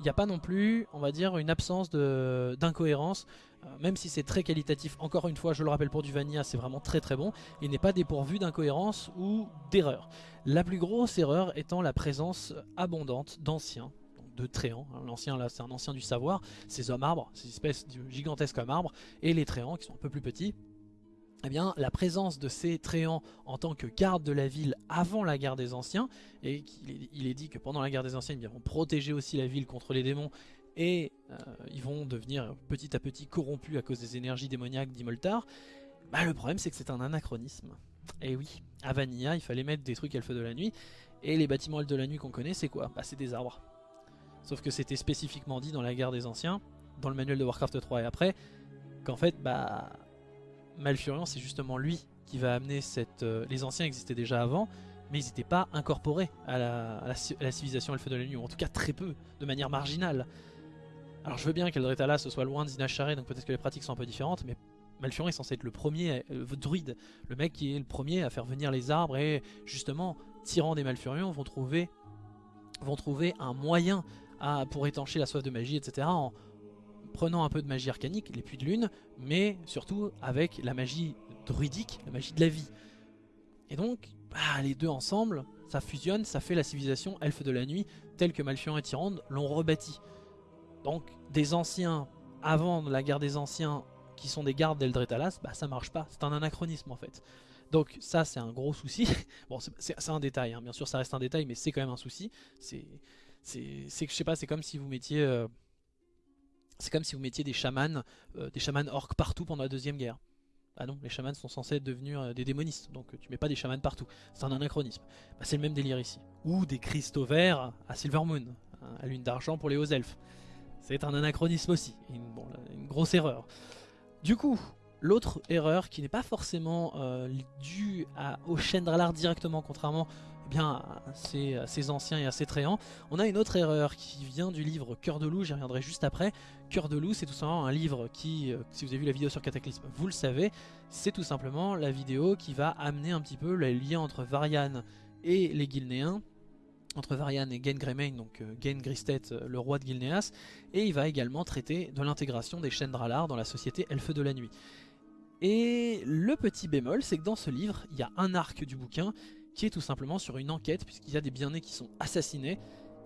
Il n'y a pas non plus, on va dire, une absence d'incohérence, euh, même si c'est très qualitatif. Encore une fois, je le rappelle pour du Vanilla, c'est vraiment très très bon. Il n'est pas dépourvu d'incohérence ou d'erreur. La plus grosse erreur étant la présence abondante d'anciens de Tréants. Hein. L'ancien là c'est un ancien du savoir, ces hommes arbres, ces espèces gigantesques hommes arbres, et les Tréants qui sont un peu plus petits. Eh bien, la présence de ces Tréants en tant que garde de la ville avant la guerre des anciens, et il est, dit que pendant la guerre des anciens, ils vont protéger aussi la ville contre les démons, et euh, ils vont devenir petit à petit corrompus à cause des énergies démoniaques d'Imoltar, bah, le problème c'est que c'est un anachronisme. Et oui, à Vanilla, il fallait mettre des trucs elfes de la nuit, et les bâtiments de la nuit qu'on connaît, c'est quoi? Bah c'est des arbres. Sauf que c'était spécifiquement dit dans la guerre des anciens, dans le manuel de Warcraft 3 et après, qu'en fait, bah, Malfurion, c'est justement lui qui va amener cette... Euh, les anciens existaient déjà avant, mais ils n'étaient pas incorporés à la, civilisation elfe de la nuit, ou en tout cas très peu, de manière marginale. Alors je veux bien qu'Eldretala ce soit loin de Zinachare, donc peut-être que les pratiques sont un peu différentes, mais Malfurion est censé être le premier euh, druide, le mec qui est le premier à faire venir les arbres, et justement, tirant des Malfurions, vont trouver, vont trouver un moyen pour étancher la soif de magie, etc. En prenant un peu de magie arcanique, les puits de lune, mais surtout avec la magie druidique, la magie de la vie. Et donc, bah, les deux ensemble, ça fusionne, ça fait la civilisation elfe de la nuit, telle que Malfurion et Tyrande l'ont rebâti. Donc, des anciens, avant la guerre des anciens, qui sont des gardes d'Eldretalas, bah ça marche pas, c'est un anachronisme en fait. Donc ça c'est un gros souci, (laughs) bon c'est un détail, hein. bien sûr ça reste un détail mais c'est quand même un souci, c'est c'est je sais pas, c'est comme si vous mettiez euh, c'est comme si vous mettiez des chamans, euh, des chamans orques partout pendant la deuxième guerre. Ah non, les chamans sont censés devenir euh, des démonistes, donc tu mets pas des chamans partout. C'est un anachronisme. Bah, c'est le même délire ici. Ou des cristaux verts à Silvermoon, hein, à lune d'argent pour les hauts elfes. C'est un anachronisme aussi, une, une grosse erreur. Du coup, l'autre erreur qui n'est pas forcément due à, au Chendralar directement, contrairement eh bien, ces, ces, anciens et à ces tréants. On a une autre erreur qui vient du livre Cœur de loup, j'y reviendrai juste après. Cœur de loup, c'est tout simplement un livre qui, euh, si vous avez vu la vidéo sur Cataclysme, vous le savez, c'est tout simplement la vidéo qui va amener un petit peu le lien entre Varian et les Gilnéens, entre Varian et Gen Greymane, donc euh, Gen Gristet, euh, le roi de Gilneas, et il va également traiter de l'intégration des Chendralar dans la société Elfe de la Nuit. Et le petit bémol, c'est que dans ce livre, il y a un arc du bouquin qui est tout simplement sur une enquête, puisqu'il y a des bien-nés qui sont assassinés,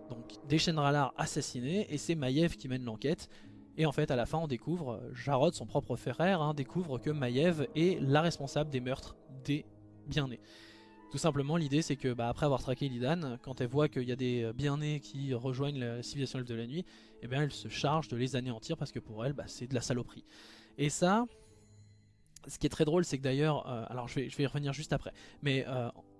donc des Shendralar assassinés, et c'est Maiev qui mène l'enquête. Et en fait, à la fin, on découvre, euh, Jarod, son propre frère, hein, découvre que Maiev est la responsable des meurtres des bien-nés. Tout simplement, l'idée c'est que, bah, après avoir traqué Lidan, quand elle voit qu'il y a des euh, bien-nés qui rejoignent la civilisation de la nuit, eh bien, elle se charge de les anéantir parce que pour elle, bah, c'est de la saloperie. Et ça, ce qui est très drôle, c'est que d'ailleurs, euh, alors je vais, je vais y revenir juste après, mais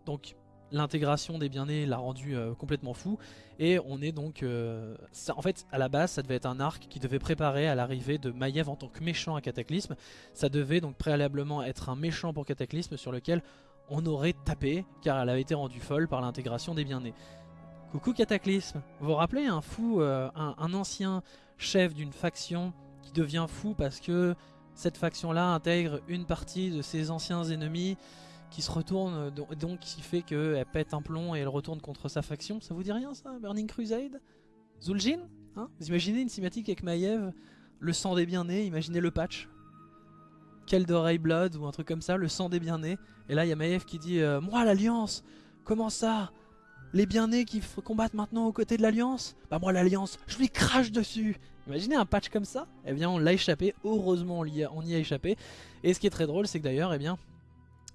donc l'intégration des bien-nés l'a rendu euh, complètement fou. Et on est donc euh, en fait à la base ça devait être un arc qui devait préparer à l'arrivée de Maiev en tant que méchant à Cataclysme. Ça devait donc préalablement être un méchant pour Cataclysme sur lequel on aurait tapé car elle avait été rendue folle par l'intégration des bien-nés coucou Cataclysme. Vous vous rappelez un fou euh, un, ancien chef d'une faction qui devient fou parce que cette faction là intègre une partie de ses anciens ennemis qui se retourne, donc qui fait qu'elle pète un plomb et elle retourne contre sa faction. Ça vous dit rien ça Burning Crusade? Zul'jin hein? Vous imaginez une cinématique avec Maiev, le sang des bien-nés, imaginez le patch. Keldoray Blood ou un truc comme ça, le sang des bien-nés. Et là il y a Maiev qui dit euh, Moi l'Alliance Comment ça? Les bien-nés qui combattent maintenant aux côtés de l'Alliance, bah moi l'Alliance, je lui crache dessus Imaginez un patch comme ça? Eh bien on l'a échappé, heureusement on y, a, on y a échappé. Et ce qui est très drôle c'est que d'ailleurs, eh bien,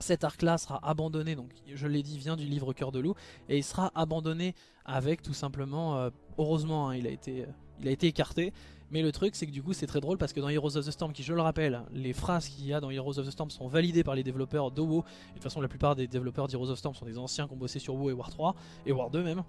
cet arc-là sera abandonné, donc je l'ai dit, vient du livre Cœur de Loup, et il sera abandonné avec tout simplement, euh, heureusement hein, il, a été, euh, il a été écarté, mais le truc c'est que du coup c'est très drôle parce que dans Heroes of the Storm, qui je le rappelle, les phrases qu'il y a dans Heroes of the Storm sont validées par les développeurs de WoW, de toute façon la plupart des développeurs d'Heroes of Storm sont des anciens qui ont bossé sur WoW et War 3, et War 2 même,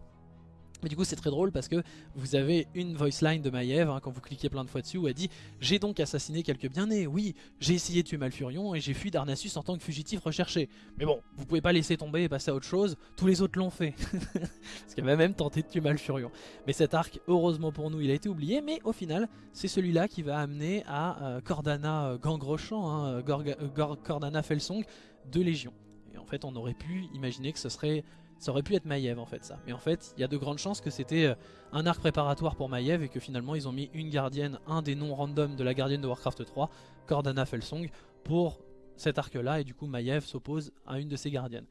mais du coup c'est très drôle parce que vous avez une voice line de Maiev hein, quand vous cliquez plein de fois dessus où elle dit J'ai donc assassiné quelques bien-nés, oui, j'ai essayé de tuer Malfurion et j'ai fui Darnassus en tant que fugitif recherché. Mais bon, vous pouvez pas laisser tomber et passer à autre chose, tous les autres l'ont fait. (laughs) parce qu'elle va même tenté de tuer Malfurion. Mais cet arc, heureusement pour nous, il a été oublié, mais au final, c'est celui-là qui va amener à euh, Cordana euh, hein, euh, Cordana Felsong de Légion. Et en fait on aurait pu imaginer que ce serait ça aurait pu être Maiev en fait ça. Mais en fait, il y a de grandes chances que c'était euh, un arc préparatoire pour Maiev et que finalement ils ont mis une gardienne, un des noms random de la gardienne de Warcraft 3, Cordana Felsong, pour cet arc là et du coup Maiev s'oppose à une de ses gardiennes.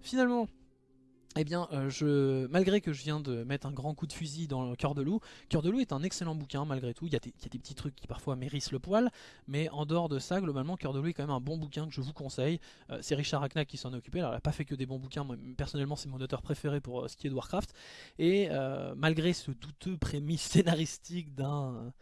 Finalement, eh bien, euh, je, malgré que je viens de mettre un grand coup de fusil dans Cœur de Loup, Cœur de Loup est un excellent bouquin malgré tout. Il y, a des, petits trucs qui parfois mérissent le poil, mais en dehors de ça, globalement, Cœur de Loup est quand même un bon bouquin que je vous conseille. Euh, c'est Richard Hacknack qui s'en est occupé. Alors, il n'a pas fait que des bons bouquins. Moi, personnellement, c'est mon auteur préféré pour euh, ce qui est de Warcraft. Et malgré ce douteux prémisse scénaristique d'un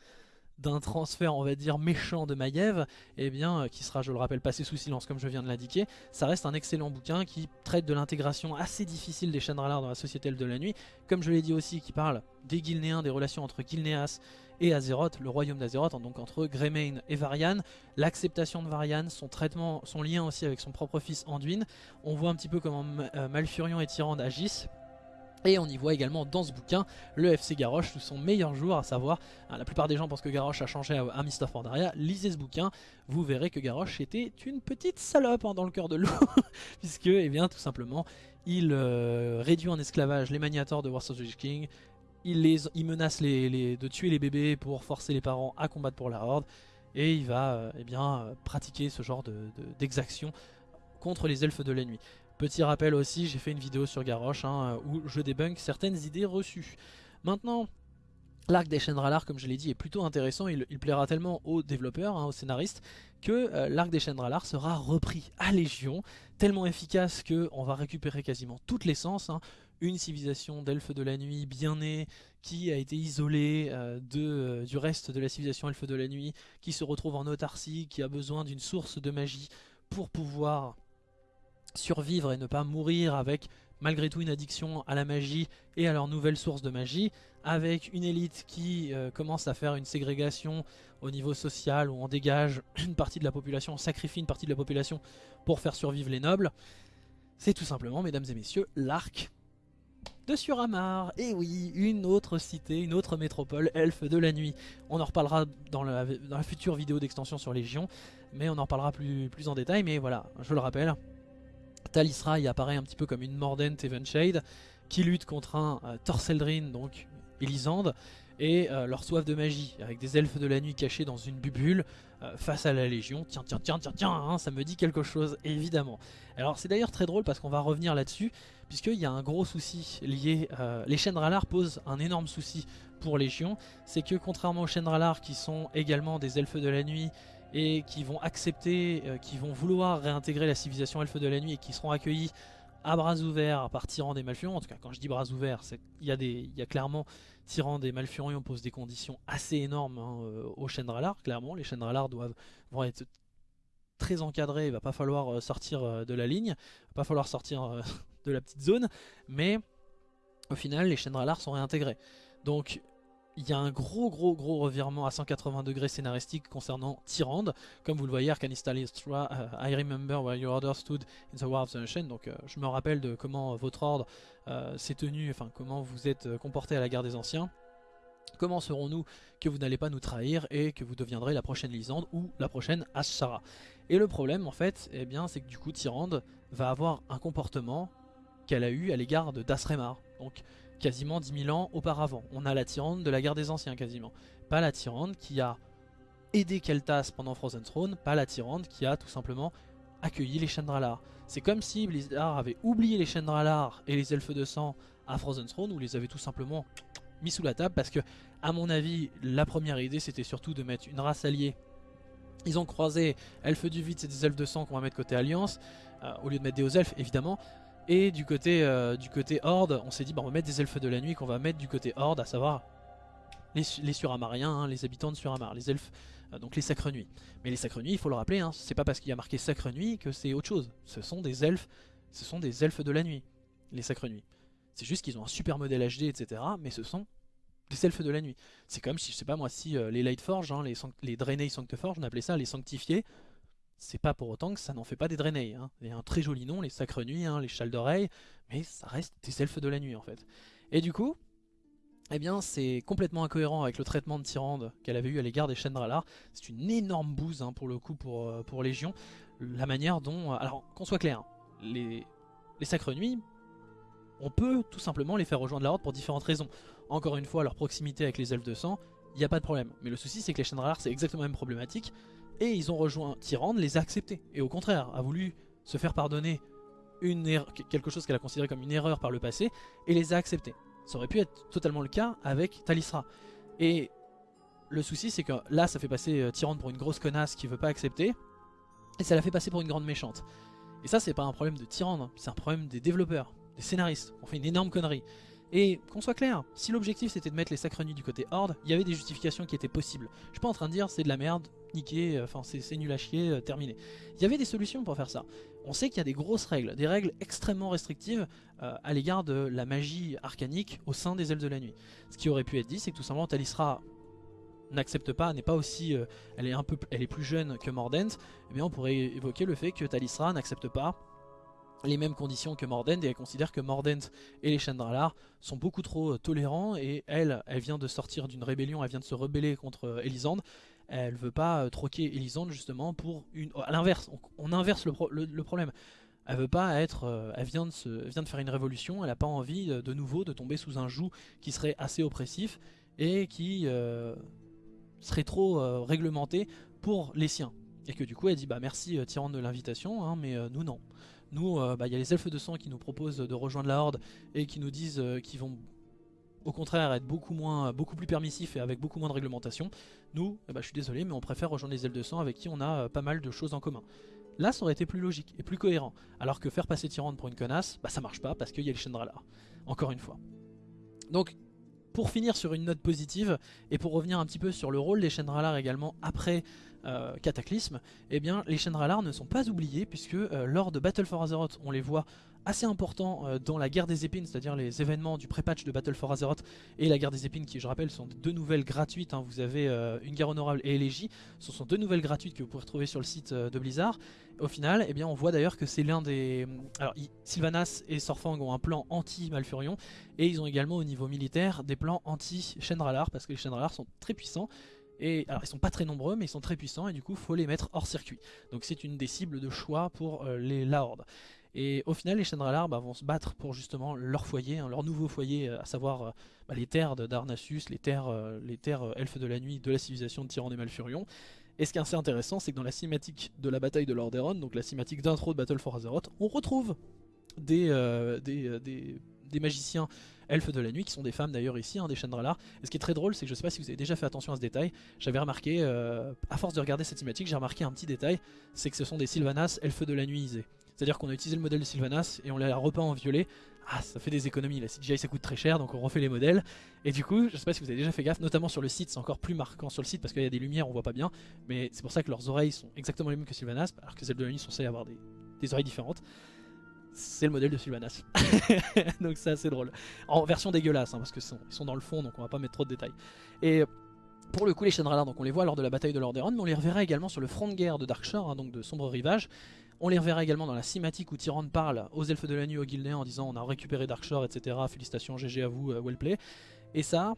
d'un transfert on va dire méchant de Maiev, eh bien, euh, qui sera je le rappelle passé sous silence comme je viens de l'indiquer, ça reste un excellent bouquin qui traite de l'intégration assez difficile des Chendralars dans la société de la nuit, comme je l'ai dit aussi qui parle des Gilnéens, des relations entre Gilneas et Azeroth, le royaume d'Azeroth, hein, donc entre Greymane et Varian, l'acceptation de Varian, son traitement, son lien aussi avec son propre fils Anduin, on voit un petit peu comment euh, Malfurion et Tyrande agissent, et on y voit également dans ce bouquin le FC Garrosh sous son meilleur jour, à savoir, hein, la plupart des gens pensent que Garrosh a changé à, Mist of Pandaria, lisez ce bouquin, vous verrez que Garrosh était une petite salope hein, dans le cœur de l'eau, (laughs) puisque, eh bien, tout simplement, il euh, réduit en esclavage les maniators de Wars of the King, il, les, menace de tuer les bébés pour forcer les parents à combattre pour la Horde, et il va euh, eh bien, pratiquer ce genre d'exaction contre les elfes de la nuit. Petit rappel aussi, j'ai fait une vidéo sur Garrosh hein, où je débunk certaines idées reçues. Maintenant, l'arc des Chendralar, comme je l'ai dit, est plutôt intéressant. Il, plaira tellement aux développeurs, hein, aux scénaristes, que euh, l'arc des Chendralar sera repris à Légion, tellement efficace qu'on va récupérer quasiment toute l'essence. Hein. Une civilisation d'elfes de la nuit bien née, qui a été isolée euh, euh, du reste de la civilisation elfes de la nuit, qui se retrouve en autarcie, qui a besoin d'une source de magie pour pouvoir survivre et ne pas mourir avec malgré tout une addiction à la magie et à leur nouvelle source de magie, avec une élite qui euh, commence à faire une ségrégation au niveau social où on dégage (clears throat) une partie de la population, on sacrifie une partie de la population pour faire survivre les nobles. C'est tout simplement, mesdames et messieurs, l'arc de Suramar. Et oui, une autre cité, une autre métropole, elfe de la nuit. On en reparlera dans la, dans future vidéo d'extension sur Légion, mais on en reparlera plus, plus en détail. Mais voilà, je le rappelle, Talisra apparaît un petit peu comme une Mordent Evenshade qui lutte contre un euh, Torseldrin, donc Elisande, et euh, leur soif de magie, avec des elfes de la nuit cachés dans une bubule euh, face à la Légion. Tiens, tiens, tiens, tiens, tiens, hein, ça me dit quelque chose, évidemment. Alors c'est d'ailleurs très drôle parce qu'on va revenir là-dessus, puisqu'il y a un gros souci lié... les Chendralar posent un énorme souci pour Légion, c'est que contrairement aux Chendralar qui sont également des elfes de la nuit et qui vont accepter, euh, qui vont vouloir réintégrer la civilisation elfe de la nuit et qui seront accueillis à bras ouverts par Tyrande des Malfurion. En tout cas, quand je dis bras ouverts, il y, a clairement Tyrande des Malfurion pose des conditions assez énormes hein, euh, aux Chendralar. Clairement, les Chendralar doivent vont être très encadrés. Il va pas falloir euh, sortir de la ligne, il va pas falloir sortir (laughs) de la petite zone, mais au final, les Chendralar sont réintégrés. Donc il y a un gros gros gros revirement à 180 degrés scénaristique concernant Tyrande. Comme vous le voyez, Arcanistra, uh, I remember where your order stood in the War of the Ocean. Donc euh, je me rappelle de comment votre ordre euh, s'est tenu, enfin comment vous êtes euh, comporté à la guerre des anciens. Comment serons-nous que vous n'allez pas nous trahir et que vous deviendrez la prochaine Lisande ou la prochaine Ashara Et le problème en fait, eh bien, c'est que du coup Tyrande va avoir un comportement qu'elle a eu à l'égard de Dasremar. Donc quasiment 10 000 ans auparavant. On a la Tyrande de la guerre des anciens quasiment. Pas la Tyrande qui a aidé Keltas pendant Frozen Throne, pas la Tyrande qui a tout simplement accueilli les Chendralar. C'est comme si Blizzard avait oublié les Chendralar et les Elfes de Sang à Frozen Throne où les avait tout simplement mis sous la table parce que à mon avis la première idée c'était surtout de mettre une race alliée ils ont croisé elfes du vide c'est des elfes de sang qu'on va mettre côté alliance euh, au lieu de mettre des hauts elfes évidemment et du côté, euh, du côté horde on s'est dit bah, on va mettre des elfes de la nuit qu'on va mettre du côté horde à savoir les, suramariens, hein, les habitants de Suramar, les elfes, euh, donc les sacres nuits. Mais les sacres nuits, il faut le rappeler, hein, c'est pas parce qu'il y a marqué sacre nuit que c'est autre chose. Ce sont des elfes, ce sont des elfes de la nuit, les sacres nuits. C'est juste qu'ils ont un super modèle HD, etc. Mais ce sont des elfes de la nuit. C'est comme si, je sais pas moi, si euh, les Lightforge, hein, les, les Draenei Sancteforge, on appelait ça les sanctifiés, c'est pas pour autant que ça n'en fait pas des Draenei. Hein. Il y a un très joli nom, les sacres nuits, hein, les châles d'oreilles, mais ça reste des elfes de la nuit en fait. Et du coup, eh bien c'est complètement incohérent avec le traitement de Tyrande qu'elle avait eu à l'égard des Chendralar. C'est une énorme bouse hein, pour le coup pour, euh, pour Légion. La manière dont... Euh, alors qu'on soit clair, les, Sacres Nuits, on peut tout simplement les faire rejoindre la Horde pour différentes raisons. Encore une fois, leur proximité avec les elfes de sang, il n'y a pas de problème. Mais le souci c'est que les Chendralar c'est exactement la même problématique. Et ils ont rejoint Tyrande, les a acceptés. Et au contraire, a voulu se faire pardonner une erreur, quelque chose qu'elle a considéré comme une erreur par le passé, et les a acceptés. Ça aurait pu être totalement le cas avec Talisra. Et le souci c'est que là ça fait passer euh, Tyrande pour une grosse connasse qui veut pas accepter. Et ça la fait passer pour une grande méchante. Et ça c'est pas un problème de Tyrande, hein. c'est un problème des développeurs, des scénaristes. On fait une énorme connerie. Et qu'on soit clair, si l'objectif c'était de mettre les sacres nuits du côté Horde, il y avait des justifications qui étaient possibles. Je suis pas en train de dire c'est de la merde, niqué, euh, enfin c'est nul à chier, euh, terminé. Il y avait des solutions pour faire ça. On sait qu'il y a des grosses règles, des règles extrêmement restrictives euh, à l'égard de la magie arcanique au sein des ailes de la nuit. Ce qui aurait pu être dit, c'est que tout simplement Talisra n'accepte pas, n'est pas aussi, elle est un peu, elle est plus jeune que Mordent, et eh on pourrait évoquer le fait que Talisra n'accepte pas les mêmes conditions que Mordent et elle considère que Mordent et les Chandralar sont beaucoup trop euh, tolérants et elle, elle vient de sortir d'une rébellion, elle vient de se rebeller contre euh, Elisande elle veut pas euh, troquer Elisande justement pour une... À l'inverse, on, inverse le, problème. Elle veut pas être, elle vient, de faire une révolution, elle n'a pas envie de, nouveau de tomber sous un joug qui serait assez oppressif et qui serait trop réglementé pour les siens. Et que du coup elle dit bah merci Tyrande de l'invitation, hein, mais nous non. Nous, euh, bah, il y a les elfes de sang qui nous proposent de rejoindre la horde et qui nous disent euh, qu'ils vont au contraire être beaucoup, moins, beaucoup plus permissifs et avec beaucoup moins de réglementation. Nous, eh bah, je suis désolé, mais on préfère rejoindre les elfes de sang avec qui on a euh, pas mal de choses en commun. Là, ça aurait été plus logique et plus cohérent. Alors que faire passer Tyrande pour une connasse, bah ça marche pas parce qu'il y a les Chandralar. Encore une fois. Donc, pour finir sur une note positive, et pour revenir un petit peu sur le rôle des Chandralar également après euh, Cataclysme, eh bien les Shendralar ne sont pas oubliés puisque euh, lors de Battle for Azeroth, on les voit assez importants euh, dans la guerre des épines, c'est-à-dire les événements du pré-patch de Battle for Azeroth et la guerre des épines qui je rappelle sont deux nouvelles gratuites, hein. vous avez une guerre honorable et élégie, ce sont deux nouvelles gratuites que vous pouvez retrouver sur le site de Blizzard. Au final, eh bien, on voit d'ailleurs que c'est l'un des... Alors Sylvanas et Sorfang ont un plan anti-Malfurion et ils ont également au niveau militaire des plans anti-Shendralar parce que les Shendralar sont très puissants et alors ils sont pas très nombreux mais ils sont très puissants et du coup faut les mettre hors circuit. Donc c'est une des cibles de choix pour euh, les, la horde. Et au final les Chendralar bah, vont se battre pour justement leur foyer, hein, leur nouveau foyer, euh, à savoir euh, bah, les terres d'Arnassus, les terres, elfes de la nuit de la civilisation de Tyran et Malfurion. Et ce qui est assez intéressant c'est que dans la cinématique de la bataille de Lordaeron, donc la cinématique d'intro de Battle for Azeroth, on retrouve des magiciens elfes de la nuit, qui sont des femmes d'ailleurs ici, hein, des Chandralar. Et ce qui est très drôle, c'est que je sais pas si vous avez déjà fait attention à ce détail, j'avais remarqué, euh, à force de regarder cette cinématique, j'ai remarqué un petit détail, c'est que ce sont des Sylvanas elfes de la nuit C'est-à-dire qu'on a utilisé le modèle de Sylvanas et on l'a repeint en violet. Ah, ça fait des économies, la CGI ça coûte très cher, donc on refait les modèles. Et du coup, je sais pas si vous avez déjà fait gaffe, notamment sur le site, c'est encore plus marquant sur le site parce qu'il y a des lumières, on voit pas bien. Mais c'est pour ça que leurs oreilles sont exactement les mêmes que Sylvanas, alors que celles de la nuit sont censées avoir des oreilles différentes c'est le modèle de Sylvanas. (laughs) donc c'est assez drôle. En version dégueulasse, hein, parce qu'ils sont, sont, dans le fond, donc on va pas mettre trop de détails. Et pour le coup, les Shendralar, donc on les voit lors de la bataille de Lordaeron, mais on les reverra également sur le front de guerre de Darkshore, hein, donc de Sombre Rivage. On les reverra également dans la cinématique où Tyrande parle aux elfes de la nuit au Guildéen en disant on a récupéré Darkshore, etc. Félicitations, GG à vous, well play. Et ça,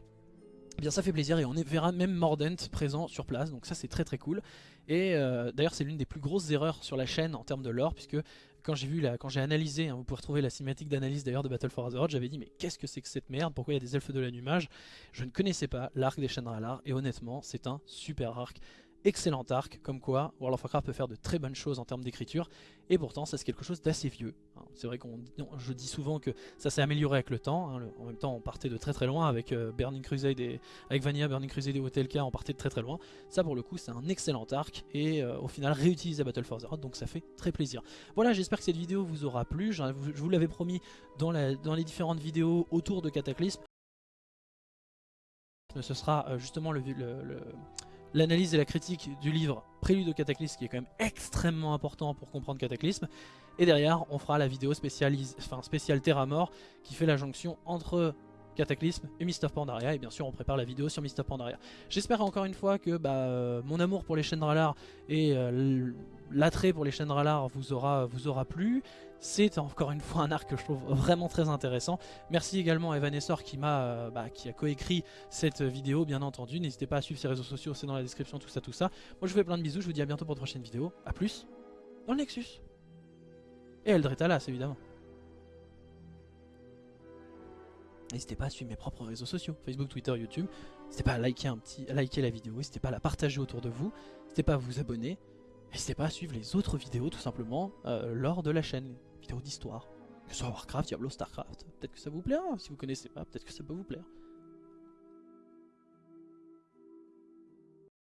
eh bien ça fait plaisir et on verra même Mordent présent sur place, donc ça c'est très très cool. Et euh, d'ailleurs c'est l'une des plus grosses erreurs sur la chaîne en termes de lore, puisque quand j'ai vu, quand j'ai analysé, hein, vous pouvez retrouver la cinématique d'analyse d'ailleurs de Battle for Azeroth, j'avais dit mais qu'est-ce que c'est que cette merde? Pourquoi il y a des elfes de la numage Je ne connaissais pas l'arc des Shendralar et honnêtement c'est un super arc. Excellent arc, comme quoi World of Warcraft peut faire de très bonnes choses en termes d'écriture, et pourtant c'est quelque chose d'assez vieux. Hein. C'est vrai qu'on je dis souvent que ça s'est amélioré avec le temps, hein. en même temps on partait de très très loin avec euh, Burning Crusade et avec Vanilla, Burning Crusade et Hotelka, on partait de très très loin. Ça pour le coup c'est un excellent arc, et euh, au final réutilise à Battle for Azeroth, donc ça fait très plaisir. Voilà, j'espère que cette vidéo vous aura plu, je vous l'avais promis dans, la, dans les différentes vidéos autour de Cataclysme. Ce sera euh, justement le l'analyse et la critique du livre Prélude au Cataclysme qui est quand même extrêmement important pour comprendre Cataclysme et derrière on fera la vidéo spéciale, enfin, spéciale Terra Mort qui fait la jonction entre Cataclysme et Mist of Pandaria et bien sûr on prépare la vidéo sur Mist of Pandaria. J'espère encore une fois que bah, euh, mon amour pour les chaînes Ralar et euh, l'attrait pour les chaînes Ralar vous aura, vous aura plu. C'est encore une fois un arc que je trouve vraiment très intéressant. Merci également à Evanessor qui, m'a, euh, bah, qui a coécrit cette vidéo bien entendu. N'hésitez pas à suivre ses réseaux sociaux, c'est dans la description, tout ça, tout ça. Moi je vous fais plein de bisous, je vous dis à bientôt pour une prochaine vidéo. A plus dans le Nexus. Et Eldretalas évidemment. N'hésitez pas à suivre mes propres réseaux sociaux, Facebook, Twitter, YouTube. N'hésitez pas à liker, un petit, liker la vidéo, n'hésitez pas à la partager autour de vous. N'hésitez pas à vous abonner. N'hésitez pas à suivre les autres vidéos tout simplement euh, lors de la chaîne, d'histoire. Que ce soit Warcraft, Diablo, Starcraft. Peut-être que ça vous plaira, si vous connaissez pas, peut-être que ça peut vous plaire.